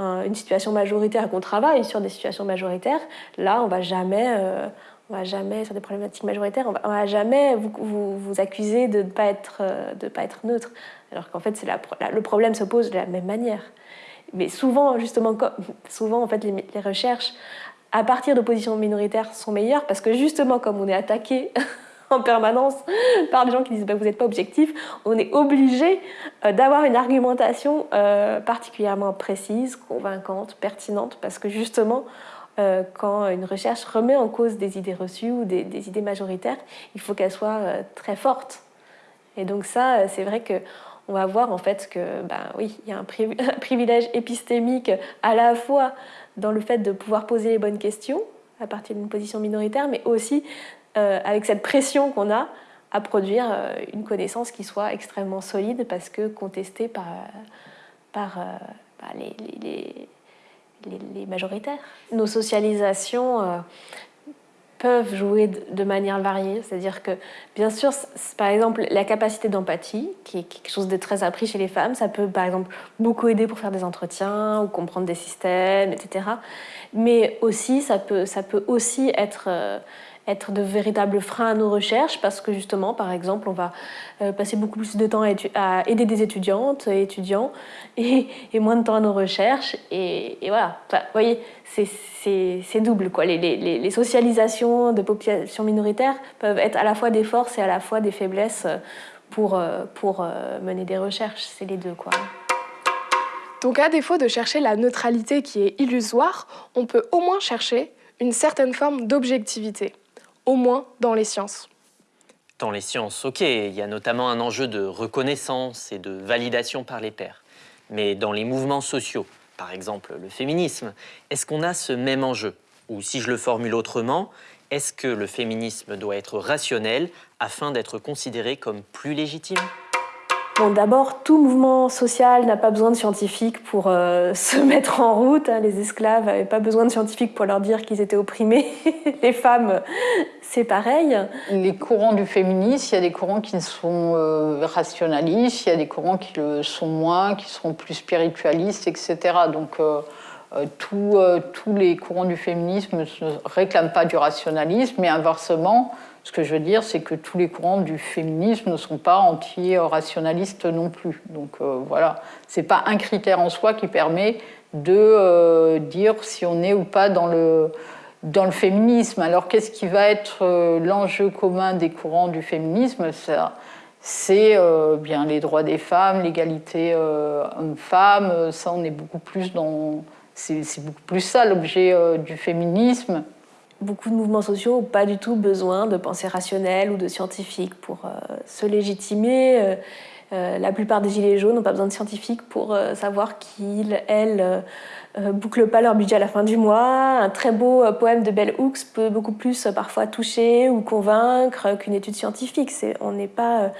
une situation majoritaire qu'on travaille sur des situations majoritaires, là, on va jamais, euh, on va jamais sur des problématiques majoritaires, on va, va jamais vous, vous, accuser de ne pas être, euh, de pas être neutre, alors qu'en fait, c'est le problème se pose de la même manière. Mais souvent, justement, souvent en fait, les, les recherches à partir de positions minoritaires sont meilleures parce que justement, comme on est attaqué *laughs* *laughs* en permanence par des gens qui disent bah, vous n'êtes pas objectif, on est obligé euh, d'avoir une argumentation euh, particulièrement précise, convaincante, pertinente, parce que justement, euh, quand une recherche remet en cause des idées reçues ou des, idées majoritaires, il faut qu'elle soit très forte. Et donc ça, c'est vrai que on va voir en fait que, ben oui, il y a *laughs* un, privilège épistémique à la fois dans le fait de pouvoir poser les bonnes questions à partir d'une position minoritaire, mais aussi euh, avec cette pression qu'on a à produire euh, une connaissance qui soit extrêmement solide parce que contestée par, euh, les, les, majoritaires. Nos socialisations peuvent jouer de, manière variée, c'est-à-dire que bien sûr, par exemple, la capacité d'empathie, qui est quelque chose de très appris chez les femmes, ça peut par exemple beaucoup aider pour faire des entretiens ou comprendre des systèmes, etc. Mais aussi, ça peut aussi être... Être de véritables freins à nos recherches parce que justement, par exemple, on va euh, passer beaucoup plus de temps à, aider des étudiantes et étudiants *laughs* et, moins de temps à nos recherches. Et, voilà, vous voyez, c'est double. Quoi. Les, socialisations de populations minoritaires peuvent être à la fois des forces et à la fois des faiblesses pour, euh, pour euh, mener des recherches. C'est les deux. Quoi. Donc à défaut de chercher la neutralité qui est illusoire, on peut au moins chercher une certaine forme d'objectivité au moins dans les sciences. Dans les sciences, ok, il y a notamment un enjeu de reconnaissance et de validation par les pairs. Mais dans les mouvements sociaux, par exemple le féminisme, est-ce qu'on a ce même enjeu? Ou si je le formule autrement, est-ce que le féminisme doit être rationnel afin d'être considéré comme plus légitime? D'abord, tout mouvement social n'a pas besoin de scientifiques pour euh, *laughs* se mettre en route. Hein. Les esclaves n'avaient pas besoin de scientifiques pour leur dire qu'ils étaient opprimés. *laughs* Les femmes, c'est pareil. Les courants du féminisme, il y a des courants qui sont euh, rationalistes, il y a des courants qui le sont moins, qui seront plus spiritualistes, etc. Donc, euh, tous les courants du féminisme ne réclament pas du rationalisme, mais inversement, ce que je veux dire, c'est que tous les courants du féminisme ne sont pas anti-rationalistes non plus. Donc euh, voilà, ce n'est pas un critère en soi qui permet de euh, dire si on est ou pas dans le, dans le féminisme. Alors qu'est-ce qui va être euh, l'enjeu commun des courants du féminisme? C'est bien les droits des femmes, l'égalité homme-femme. Ça, on est beaucoup plus dans. C'est beaucoup plus ça l'objet du féminisme beaucoup de mouvements sociaux n'ont pas du tout besoin de pensée rationnelle ou de scientifiques pour euh, se légitimer. Euh, euh, la plupart des gilets jaunes n'ont pas besoin de scientifiques pour savoir qu'ils, elles, bouclent pas leur budget à la fin du mois. Un très beau poème de Bell Hooks peut beaucoup plus parfois toucher ou convaincre qu'une étude scientifique. on n'est pas,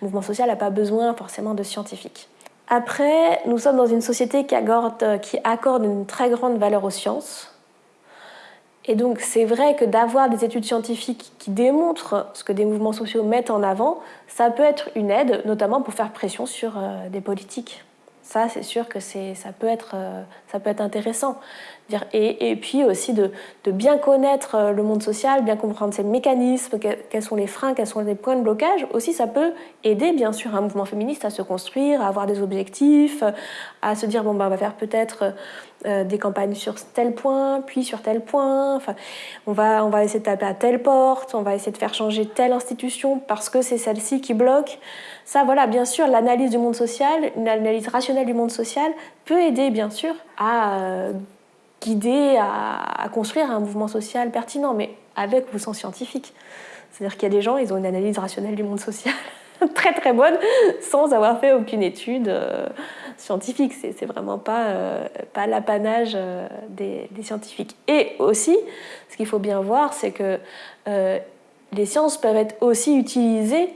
mouvement social n'a pas besoin forcément de scientifiques. Après, nous sommes dans une société qui accorde une très grande valeur aux sciences. Et donc c'est vrai que d'avoir des études scientifiques qui démontrent ce que des mouvements sociaux mettent en avant, ça peut être une aide, notamment pour faire pression sur euh, des politiques. Ça, c'est sûr que ça peut, être, euh, ça peut être intéressant. Et, et puis aussi de, bien connaître euh, le monde social, bien comprendre ses mécanismes, quels sont les freins, quels sont les points de blocage. Aussi, ça peut aider, bien sûr, un mouvement féministe à se construire, à avoir des objectifs, à se dire, bon, ben, on va faire peut-être des campagnes sur tel point, puis sur tel point. Enfin, on, va, on va essayer de taper à telle porte, on va essayer de faire changer telle institution parce que c'est celle-ci qui bloque. Ça, voilà, bien sûr, l'analyse du monde social, une analyse rationnelle du monde social peut aider, bien sûr, à euh, guider, à, construire un mouvement social pertinent, mais avec ou sans scientifique. C'est-à-dire qu'il y a des gens, ils ont une analyse rationnelle du monde social *laughs* très très bonne sans avoir fait aucune étude euh, scientifique. C'est vraiment pas, euh, pas l'apanage euh, des, scientifiques. Et aussi, ce qu'il faut bien voir, c'est que les sciences peuvent être aussi utilisées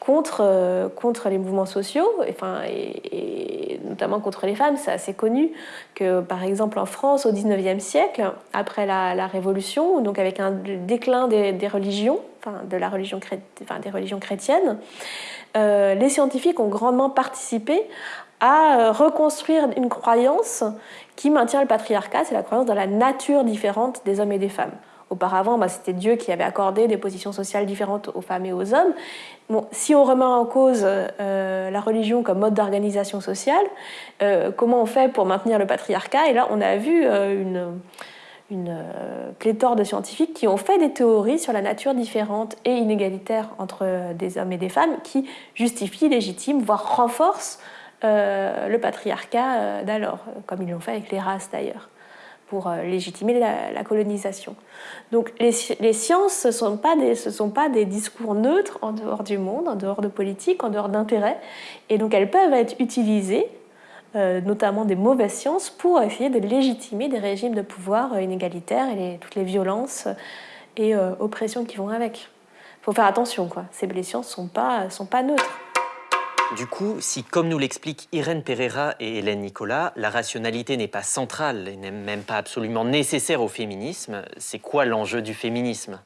contre, euh, contre les mouvements sociaux, enfin, et, notamment contre les femmes. C'est assez connu que, par exemple, en France, au XIXe siècle, après la, Révolution, donc avec un déclin des, religions, enfin, de la religion enfin, des religions chrétiennes, euh, les scientifiques ont grandement participé à euh, reconstruire une croyance qui maintient le patriarcat, c'est la croyance dans la nature différente des hommes et des femmes. Auparavant, bah, c'était Dieu qui avait accordé des positions sociales différentes aux femmes et aux hommes. Bon, si on remet en cause euh, la religion comme mode d'organisation sociale, euh, comment on fait pour maintenir le patriarcat? Et là, on a vu une, une pléthore de scientifiques qui ont fait des théories sur la nature différente et inégalitaire entre des hommes et des femmes qui justifient, légitiment, voire renforcent le patriarcat d'alors, comme ils l'ont fait avec les races d'ailleurs pour euh, légitimer la, colonisation. Donc les, sciences, ce ne sont, pas des, discours neutres en dehors du monde, en dehors de politique, en dehors d'intérêts, et donc elles peuvent être utilisées, euh, notamment des mauvaises sciences, pour essayer de légitimer des régimes de pouvoir euh, inégalitaires et toutes les violences et oppressions qui vont avec. Il faut faire attention, quoi. Ces les sciences ne sont pas neutres. Du coup, si, comme nous l'expliquent Irène Pereira et Hélène Nicolas, la rationalité n'est pas centrale et n'est même pas absolument nécessaire au féminisme, c'est quoi l'enjeu du féminisme?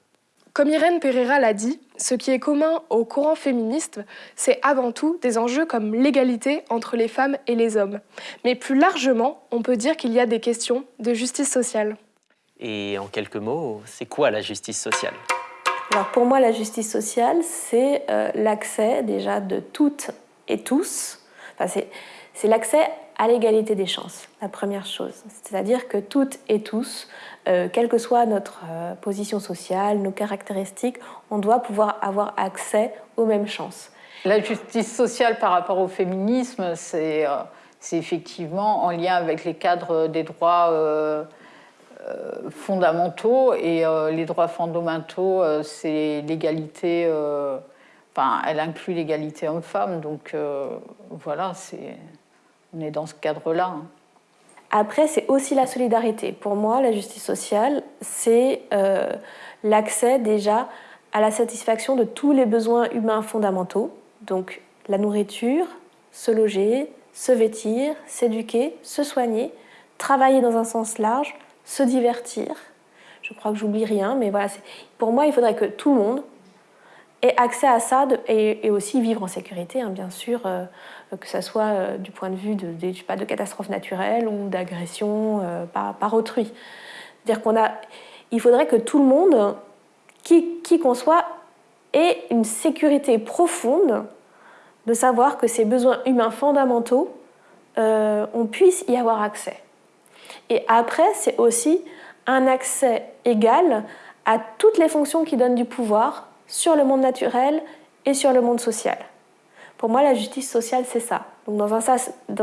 Comme Irène Pereira l'a dit, ce qui est commun au courant féministe, c'est avant tout des enjeux comme l'égalité entre les femmes et les hommes. Mais plus largement, on peut dire qu'il y a des questions de justice sociale. Et en quelques mots, c'est quoi la justice sociale? Alors pour moi, la justice sociale, c'est euh, l'accès déjà de toutes et tous, c'est l'accès à l'égalité des chances, la première chose. C'est-à-dire que toutes et tous, euh, quelle que soit notre euh, position sociale, nos caractéristiques, on doit pouvoir avoir accès aux mêmes chances. La justice sociale par rapport au féminisme, c'est euh, effectivement en lien avec les cadres des droits fondamentaux. Et les droits fondamentaux, c'est l'égalité Elle inclut l'égalité homme-femme, donc euh, voilà, on est dans ce cadre-là. Hein. Après, c'est aussi la solidarité. Pour moi, la justice sociale, c'est euh, l'accès déjà à la satisfaction de tous les besoins humains fondamentaux, donc la nourriture, se loger, se vêtir, s'éduquer, se soigner, travailler dans un sens large, se divertir. Je crois que j'oublie rien, mais voilà, pour moi, il faudrait que tout le monde et accès à ça et, aussi vivre en sécurité, hein, bien sûr, euh, que ce soit euh, du point de vue de, de, de catastrophes naturelles ou d'agressions euh, par, autrui. dire qu'on a, il faudrait que tout le monde, qui, qui qu'on soit, ait une sécurité profonde de savoir que ces besoins humains fondamentaux, on puisse y avoir accès. Et après, c'est aussi un accès égal à toutes les fonctions qui donnent du pouvoir sur le monde naturel et sur le monde social. Pour moi, la justice sociale, c'est ça. Donc, dans,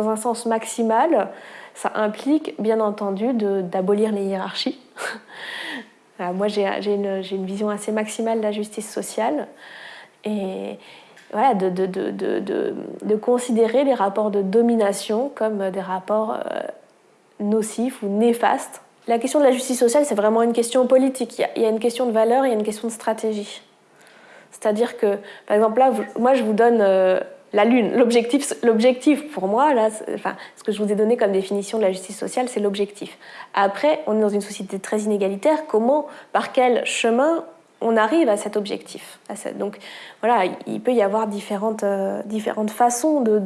un sens, maximal, ça implique, bien entendu, d'abolir les hiérarchies. *laughs* moi, j'ai une, vision assez maximale de la justice sociale. Et voilà, de, considérer les rapports de domination comme des rapports euh, nocifs ou néfastes. La question de la justice sociale, c'est vraiment une question politique. Il y, a, il y a une question de valeur il y a une question de stratégie. C'est-à-dire que, par exemple, là, moi, je vous donne euh, la Lune. L'objectif, pour moi, là, enfin, ce que je vous ai donné comme définition de la justice sociale, c'est l'objectif. Après, on est dans une société très inégalitaire. Comment, par quel chemin on arrive à cet objectif Donc, voilà, il peut y avoir différentes, euh, différentes façons de,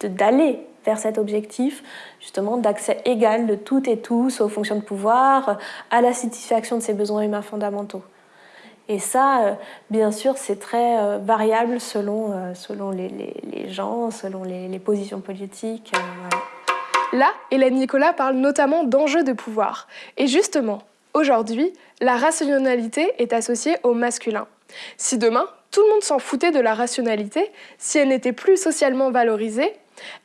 d'aller vers cet objectif, justement d'accès égal de toutes et tous aux fonctions de pouvoir, à la satisfaction de ses besoins humains fondamentaux. Et ça, euh, bien sûr, c'est très euh, variable selon, euh, les, gens, selon les, les positions politiques. Là, Hélène Nicolas parle notamment d'enjeux de pouvoir. Et justement, aujourd'hui, la rationalité est associée au masculin. Si demain, tout le monde s'en foutait de la rationalité, si elle n'était plus socialement valorisée,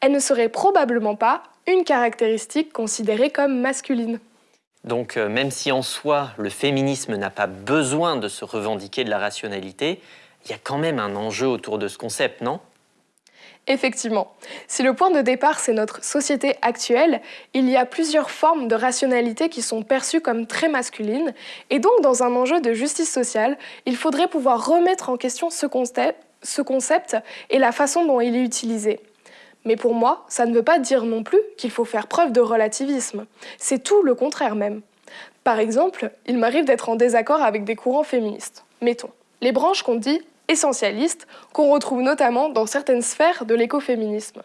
elle ne serait probablement pas une caractéristique considérée comme masculine. Donc euh, même si en soi le féminisme n'a pas besoin de se revendiquer de la rationalité, il y a quand même un enjeu autour de ce concept, non? Effectivement, si le point de départ c'est notre société actuelle, il y a plusieurs formes de rationalité qui sont perçues comme très masculines, et donc dans un enjeu de justice sociale, il faudrait pouvoir remettre en question ce concept, ce concept et la façon dont il est utilisé. Mais pour moi, ça ne veut pas dire non plus qu'il faut faire preuve de relativisme. C'est tout le contraire même. Par exemple, il m'arrive d'être en désaccord avec des courants féministes. Mettons, les branches qu'on dit essentialistes, qu'on retrouve notamment dans certaines sphères de l'écoféminisme.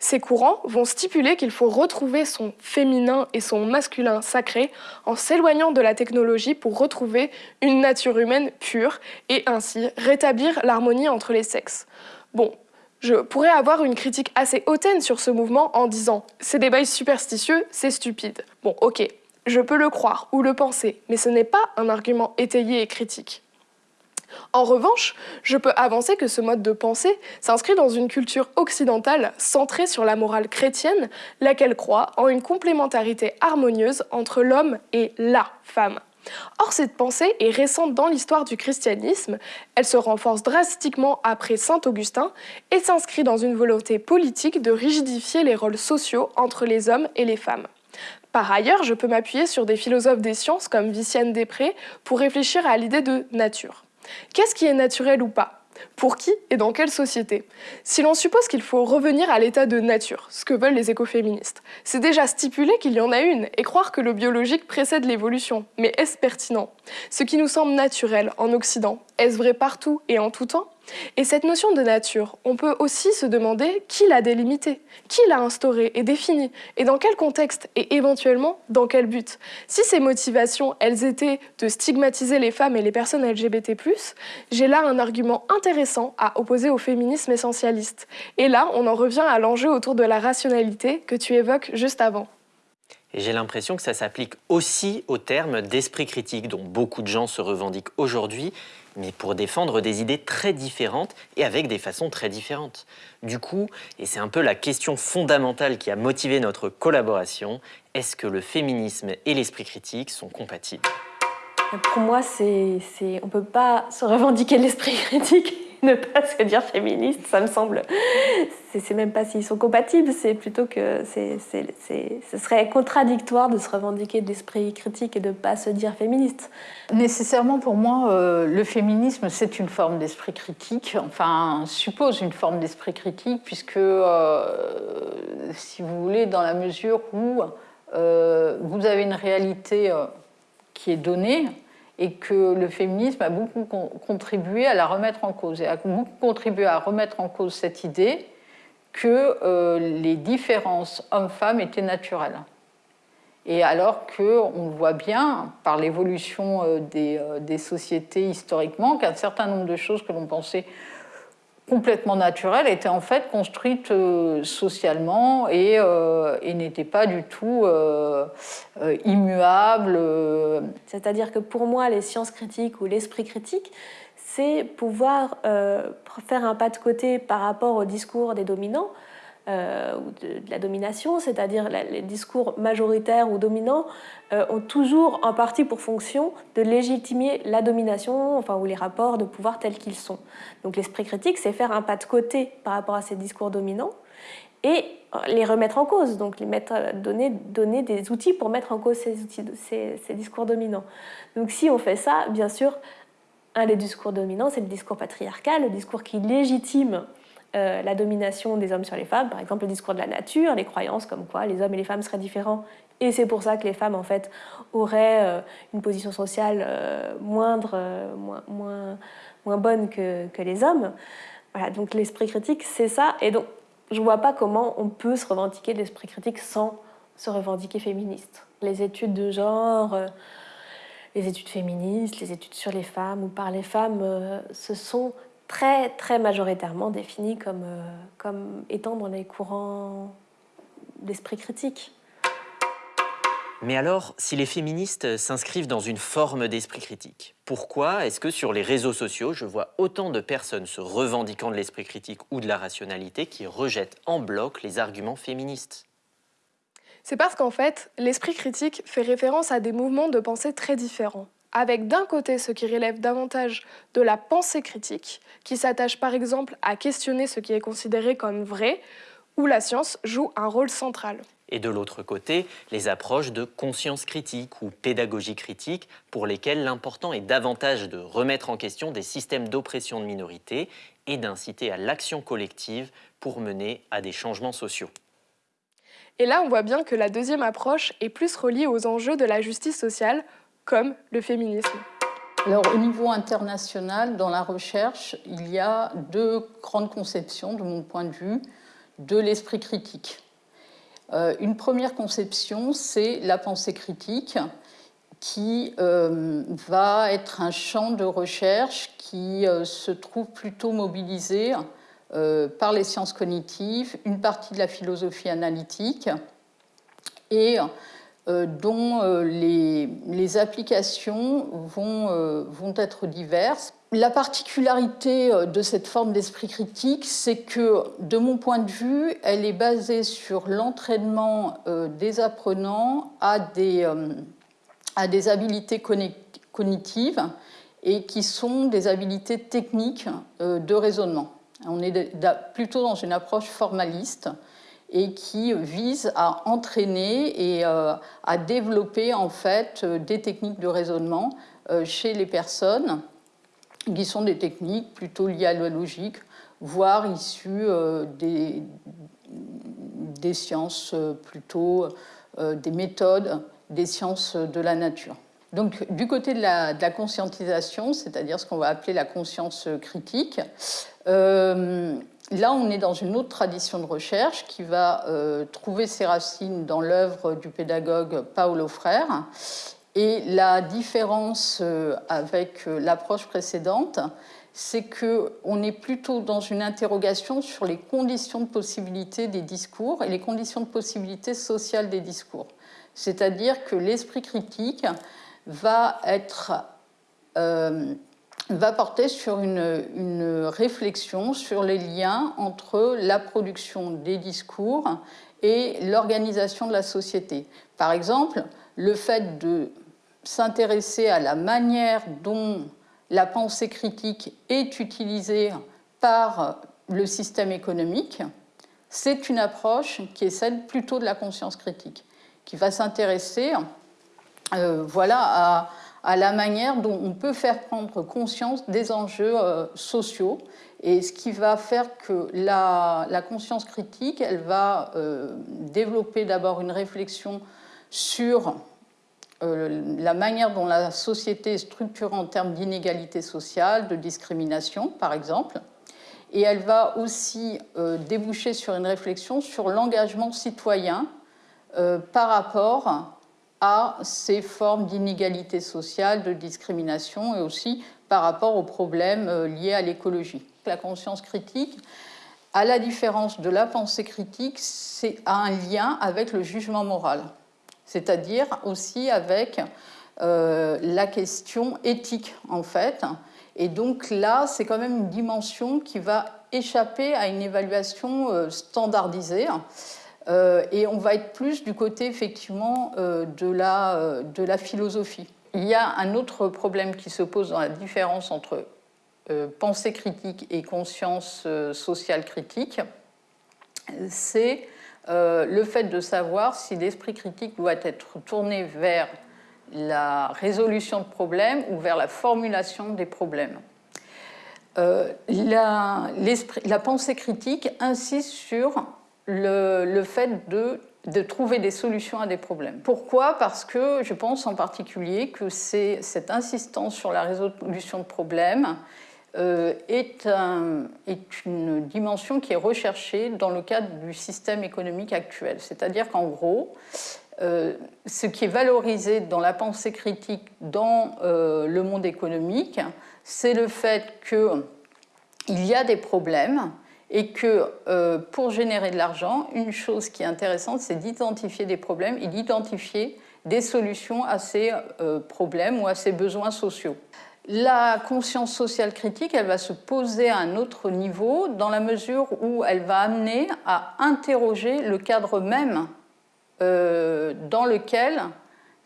Ces courants vont stipuler qu'il faut retrouver son féminin et son masculin sacré en s'éloignant de la technologie pour retrouver une nature humaine pure et ainsi rétablir l'harmonie entre les sexes. Bon, je pourrais avoir une critique assez hautaine sur ce mouvement en disant « c'est des bails superstitieux, c'est stupide ». Bon, ok, je peux le croire ou le penser, mais ce n'est pas un argument étayé et critique. En revanche, je peux avancer que ce mode de pensée s'inscrit dans une culture occidentale centrée sur la morale chrétienne, laquelle croit en une complémentarité harmonieuse entre l'homme et la femme. Or, cette pensée est récente dans l'histoire du christianisme, elle se renforce drastiquement après Saint Augustin et s'inscrit dans une volonté politique de rigidifier les rôles sociaux entre les hommes et les femmes. Par ailleurs, je peux m'appuyer sur des philosophes des sciences comme Vicienne Després pour réfléchir à l'idée de nature. Qu'est-ce qui est naturel ou pas? Pour qui et dans quelle société Si l'on suppose qu'il faut revenir à l'état de nature, ce que veulent les écoféministes, c'est déjà stipuler qu'il y en a une et croire que le biologique précède l'évolution. Mais est-ce pertinent? Ce qui nous semble naturel en Occident, est-ce vrai partout et en tout temps? Et cette notion de nature, on peut aussi se demander qui l'a délimitée, qui l'a instaurée et définie, et dans quel contexte, et éventuellement dans quel but. Si ces motivations, elles étaient de stigmatiser les femmes et les personnes LGBT+, j'ai là un argument intéressant à opposer au féminisme essentialiste. Et là, on en revient à l'enjeu autour de la rationalité que tu évoques juste avant. J'ai l'impression que ça s'applique aussi au terme d'esprit critique dont beaucoup de gens se revendiquent aujourd'hui mais pour défendre des idées très différentes et avec des façons très différentes. Du coup, et c'est un peu la question fondamentale qui a motivé notre collaboration, est-ce que le féminisme et l'esprit critique sont compatibles? Pour moi, c'est, on ne peut pas se revendiquer l'esprit *laughs* critique *laughs* ne pas se dire féministe, ça me semble. C'est même pas s'ils sont compatibles, c'est plutôt que ce serait contradictoire de se revendiquer de l'esprit critique et de ne pas se dire féministe. Nécessairement, pour moi, euh, le féminisme, c'est une forme d'esprit critique, enfin, suppose une forme d'esprit critique, puisque, euh, si vous voulez, dans la mesure où euh, vous avez une réalité qui est donnée, et que le féminisme a beaucoup contribué à la remettre en cause, et a beaucoup contribué à remettre en cause cette idée que euh, les différences hommes-femmes étaient naturelles. Et alors qu'on voit bien, par l'évolution euh, euh, des, sociétés historiquement, qu'un certain nombre de choses que l'on pensait complètement naturelle était en fait construite euh, socialement et, euh, et n'était pas du tout euh, immuable. C'est-à-dire que pour moi, les sciences critiques ou l'esprit critique, c'est pouvoir faire un pas de côté par rapport au discours des dominants euh, ou de, la domination, c'est-à-dire les discours majoritaires ou dominants, euh, ont toujours en partie pour fonction de légitimer la domination, enfin, ou les rapports de pouvoir tels qu'ils sont. Donc l'esprit critique, c'est faire un pas de côté par rapport à ces discours dominants et les remettre en cause, donc les mettre, donner, donner des outils pour mettre en cause ces, ces discours dominants. Donc si on fait ça, bien sûr, un des discours dominants, c'est le discours patriarcal, le discours qui légitime euh, la domination des hommes sur les femmes, par exemple le discours de la nature, les croyances comme quoi les hommes et les femmes seraient différents, et c'est pour ça que les femmes en fait auraient euh, une position sociale euh, moindre, moins, moins, moins, bonne que, que, les hommes. Voilà, donc l'esprit critique, c'est ça, et donc je vois pas comment on peut se revendiquer de l'esprit critique sans se revendiquer féministe. Les études de genre les études féministes, les études sur les femmes ou par les femmes, ce sont très, très majoritairement définis comme, euh, comme étant dans les courants d'esprit critique. Mais alors, si les féministes s'inscrivent dans une forme d'esprit critique, pourquoi est-ce que sur les réseaux sociaux, je vois autant de personnes se revendiquant de l'esprit critique ou de la rationalité qui rejettent en bloc les arguments féministes? C'est parce qu'en fait, l'esprit critique fait référence à des mouvements de pensée très différents avec d'un côté ce qui relève davantage de la pensée critique, qui s'attache par exemple à questionner ce qui est considéré comme vrai, où la science joue un rôle central. Et de l'autre côté, les approches de conscience critique ou pédagogie critique, pour lesquelles l'important est davantage de remettre en question des systèmes d'oppression de minorités et d'inciter à l'action collective pour mener à des changements sociaux. Et là, on voit bien que la deuxième approche est plus reliée aux enjeux de la justice sociale, comme le féminisme alors, au niveau international, dans la recherche, il y a deux grandes conceptions, de mon point de vue, de l'esprit critique. Euh, une première conception, c'est la pensée critique, qui euh, va être un champ de recherche qui euh, se trouve plutôt mobilisé par les sciences cognitives, une partie de la philosophie analytique, et dont euh, les, applications vont, euh, vont être diverses. La particularité de cette forme d'esprit critique, c'est que, de mon point de vue, elle est basée sur l'entraînement des apprenants à des, à des habiletés cognitives et qui sont des habiletés techniques de raisonnement. On est plutôt dans une approche formaliste et qui vise à entraîner et euh, à développer en fait des techniques de raisonnement euh, chez les personnes qui sont des techniques plutôt liées à la logique, voire issues des, sciences plutôt, des méthodes des sciences de la nature. Donc, du côté de la, conscientisation, c'est-à-dire ce qu'on va appeler la conscience critique, euh, là, on est dans une autre tradition de recherche qui va euh, trouver ses racines dans l'œuvre du pédagogue Paolo Frère. Et la différence euh, avec l'approche précédente, c'est qu'on est plutôt dans une interrogation sur les conditions de possibilité des discours et les conditions de possibilité sociales des discours. C'est-à-dire que l'esprit critique va, être, euh, va porter sur une, réflexion sur les liens entre la production des discours et l'organisation de la société. Par exemple, le fait de s'intéresser à la manière dont la pensée critique est utilisée par le système économique, c'est une approche qui est celle plutôt de la conscience critique, qui va s'intéresser euh, voilà, à, la manière dont on peut faire prendre conscience des enjeux euh, sociaux. Et ce qui va faire que la, conscience critique, elle va euh, développer d'abord une réflexion sur la manière dont la société est structurée en termes d'inégalité sociale, de discrimination, par exemple. Et elle va aussi déboucher sur une réflexion sur l'engagement citoyen par rapport à ces formes d'inégalité sociale, de discrimination et aussi par rapport aux problèmes euh, liés à l'écologie. La conscience critique, à la différence de la pensée critique, c'est un lien avec le jugement moral, c'est-à-dire aussi avec euh, la question éthique en fait. Et donc là, c'est quand même une dimension qui va échapper à une évaluation euh, standardisée. Euh, et on va être plus du côté effectivement euh, de la, euh, de la philosophie. Il y a un autre problème qui se pose dans la différence entre pensée critique et conscience sociale critique, c'est le fait de savoir si l'esprit critique doit être tourné vers la résolution de problèmes ou vers la formulation des problèmes. la, la, pensée critique insiste sur le, fait de, trouver des solutions à des problèmes. Pourquoi? Parce que je pense en particulier que cette insistance sur la résolution de problèmes euh, est, une dimension qui est recherchée dans le cadre du système économique actuel. C'est-à-dire qu'en gros, euh, ce qui est valorisé dans la pensée critique dans euh, le monde économique, c'est le fait qu'il y a des problèmes et que euh, pour générer de l'argent, une chose qui est intéressante, c'est d'identifier des problèmes et d'identifier des solutions à ces euh, problèmes ou à ces besoins sociaux. La conscience sociale critique, elle va se poser à un autre niveau dans la mesure où elle va amener à interroger le cadre même euh, dans lequel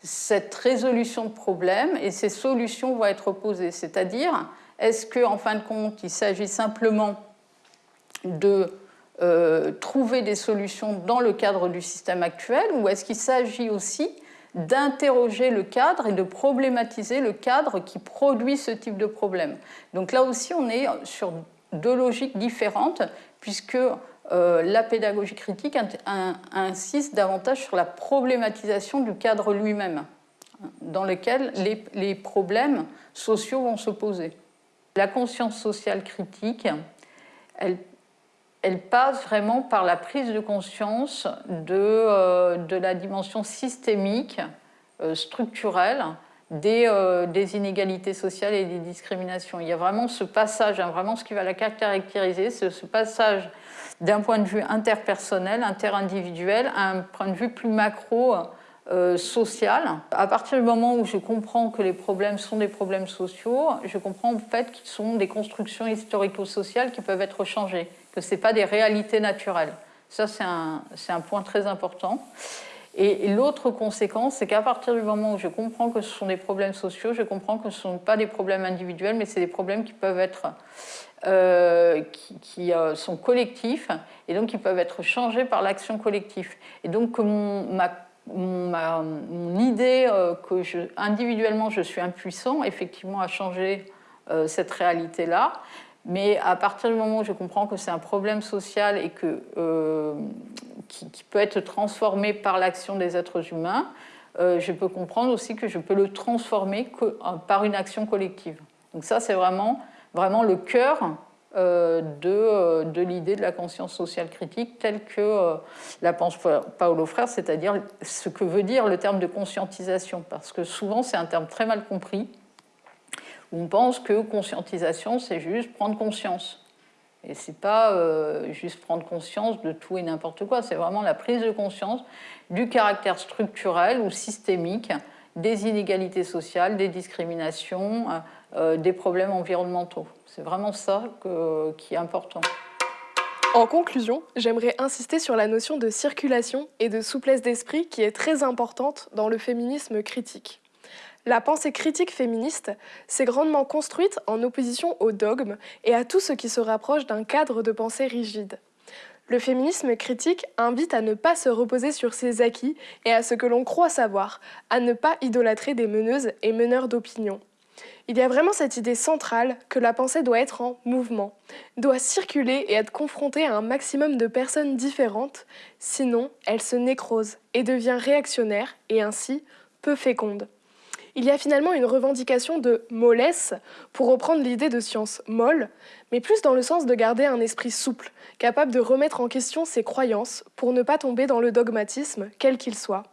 cette résolution de problèmes et ces solutions vont être posées. C'est-à-dire, est-ce qu'en en fin de compte, il s'agit simplement de euh, trouver des solutions dans le cadre du système actuel ou est-ce qu'il s'agit aussi d'interroger le cadre et de problématiser le cadre qui produit ce type de problème? Donc là aussi, on est sur deux logiques différentes puisque euh, la pédagogie critique insiste davantage sur la problématisation du cadre lui-même dans lequel les, les problèmes sociaux vont se poser. La conscience sociale critique, elle elle passe vraiment par la prise de conscience de, euh, la dimension systémique, euh, structurelle des, euh, des, inégalités sociales et des discriminations. Il y a vraiment ce passage, hein, vraiment ce qui va la caractériser, c'est ce passage d'un point de vue interpersonnel, interindividuel, à un point de vue plus macro social. À partir du moment où je comprends que les problèmes sont des problèmes sociaux, je comprends en fait qu'ils sont des constructions historico-sociales qui peuvent être changées que ce n'est pas des réalités naturelles. Ça, c'est un, un, point très important. Et, l'autre conséquence, c'est qu'à partir du moment où je comprends que ce sont des problèmes sociaux, je comprends que ce ne sont pas des problèmes individuels, mais c'est des problèmes qui peuvent être euh, qui, euh, sont collectifs et donc qui peuvent être changés par l'action collective. Et donc ma, mon, idée euh, que individuellement je suis impuissant, effectivement, à changer cette réalité-là. Mais à partir du moment où je comprends que c'est un problème social et que, qui, qui, peut être transformé par l'action des êtres humains, je peux comprendre aussi que je peux le transformer par une action collective. Donc ça, c'est vraiment, vraiment le cœur euh, de, de l'idée de la conscience sociale critique telle que euh, la pense Paolo Frère, c'est-à-dire ce que veut dire le terme de conscientisation, parce que souvent c'est un terme très mal compris, on pense que conscientisation, c'est juste prendre conscience. Et c'est pas euh, juste prendre conscience de tout et n'importe quoi, c'est vraiment la prise de conscience du caractère structurel ou systémique des inégalités sociales, des discriminations, euh, des problèmes environnementaux. C'est vraiment ça qui est important. En conclusion, j'aimerais insister sur la notion de circulation et de souplesse d'esprit qui est très importante dans le féminisme critique. La pensée critique féministe s'est grandement construite en opposition au dogme et à tout ce qui se rapproche d'un cadre de pensée rigide. Le féminisme critique invite à ne pas se reposer sur ses acquis et à ce que l'on croit savoir, à ne pas idolâtrer des meneuses et meneurs d'opinion. Il y a vraiment cette idée centrale que la pensée doit être en mouvement, doit circuler et être confrontée à un maximum de personnes différentes, sinon elle se nécrose et devient réactionnaire et ainsi peu féconde. Il y a finalement une revendication de mollesse, pour reprendre l'idée de science molle, mais plus dans le sens de garder un esprit souple, capable de remettre en question ses croyances pour ne pas tomber dans le dogmatisme, quel qu'il soit.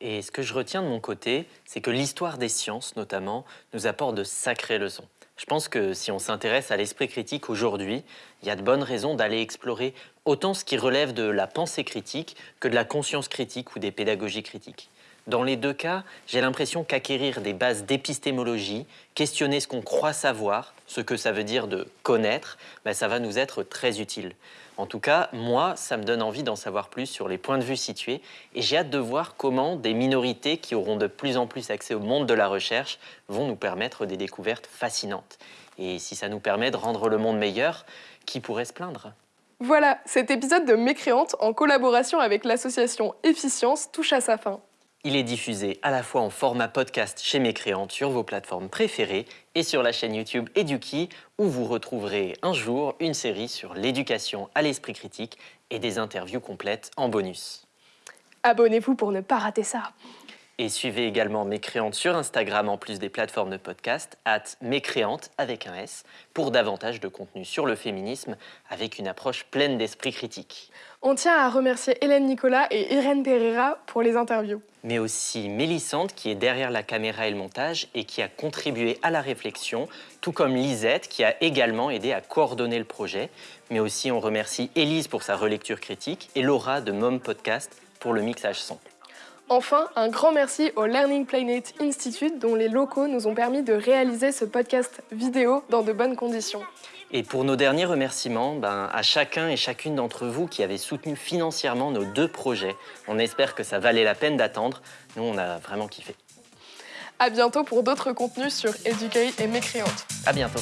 Et ce que je retiens de mon côté, c'est que l'histoire des sciences, notamment, nous apporte de sacrées leçons. Je pense que si on s'intéresse à l'esprit critique aujourd'hui, il y a de bonnes raisons d'aller explorer autant ce qui relève de la pensée critique que de la conscience critique ou des pédagogies critiques. Dans les deux cas, j'ai l'impression qu'acquérir des bases d'épistémologie, questionner ce qu'on croit savoir, ce que ça veut dire de connaître, ben ça va nous être très utile. En tout cas, moi, ça me donne envie d'en savoir plus sur les points de vue situés et j'ai hâte de voir comment des minorités qui auront de plus en plus accès au monde de la recherche vont nous permettre des découvertes fascinantes. Et si ça nous permet de rendre le monde meilleur, qui pourrait se plaindre? Voilà, cet épisode de Mécréante en collaboration avec l'association Efficience touche à sa fin. Il est diffusé à la fois en format podcast chez Mécréante sur vos plateformes préférées et sur la chaîne YouTube Eduki où vous retrouverez un jour une série sur l'éducation à l'esprit critique et des interviews complètes en bonus. Abonnez-vous pour ne pas rater ça. Et suivez également Mécréante sur Instagram en plus des plateformes de podcast, at Mécréante avec un S, pour davantage de contenu sur le féminisme avec une approche pleine d'esprit critique. On tient à remercier Hélène Nicolas et Irène Pereira pour les interviews. Mais aussi Mélissande qui est derrière la caméra et le montage et qui a contribué à la réflexion, tout comme Lisette qui a également aidé à coordonner le projet. Mais aussi on remercie Élise pour sa relecture critique et Laura de Mom Podcast pour le mixage son. Enfin, un grand merci au Learning Planet Institute dont les locaux nous ont permis de réaliser ce podcast vidéo dans de bonnes conditions. Et pour nos derniers remerciements, ben, à chacun et chacune d'entre vous qui avez soutenu financièrement nos deux projets. On espère que ça valait la peine d'attendre. Nous, on a vraiment kiffé. À bientôt pour d'autres contenus sur Educate et Mécréante. À bientôt.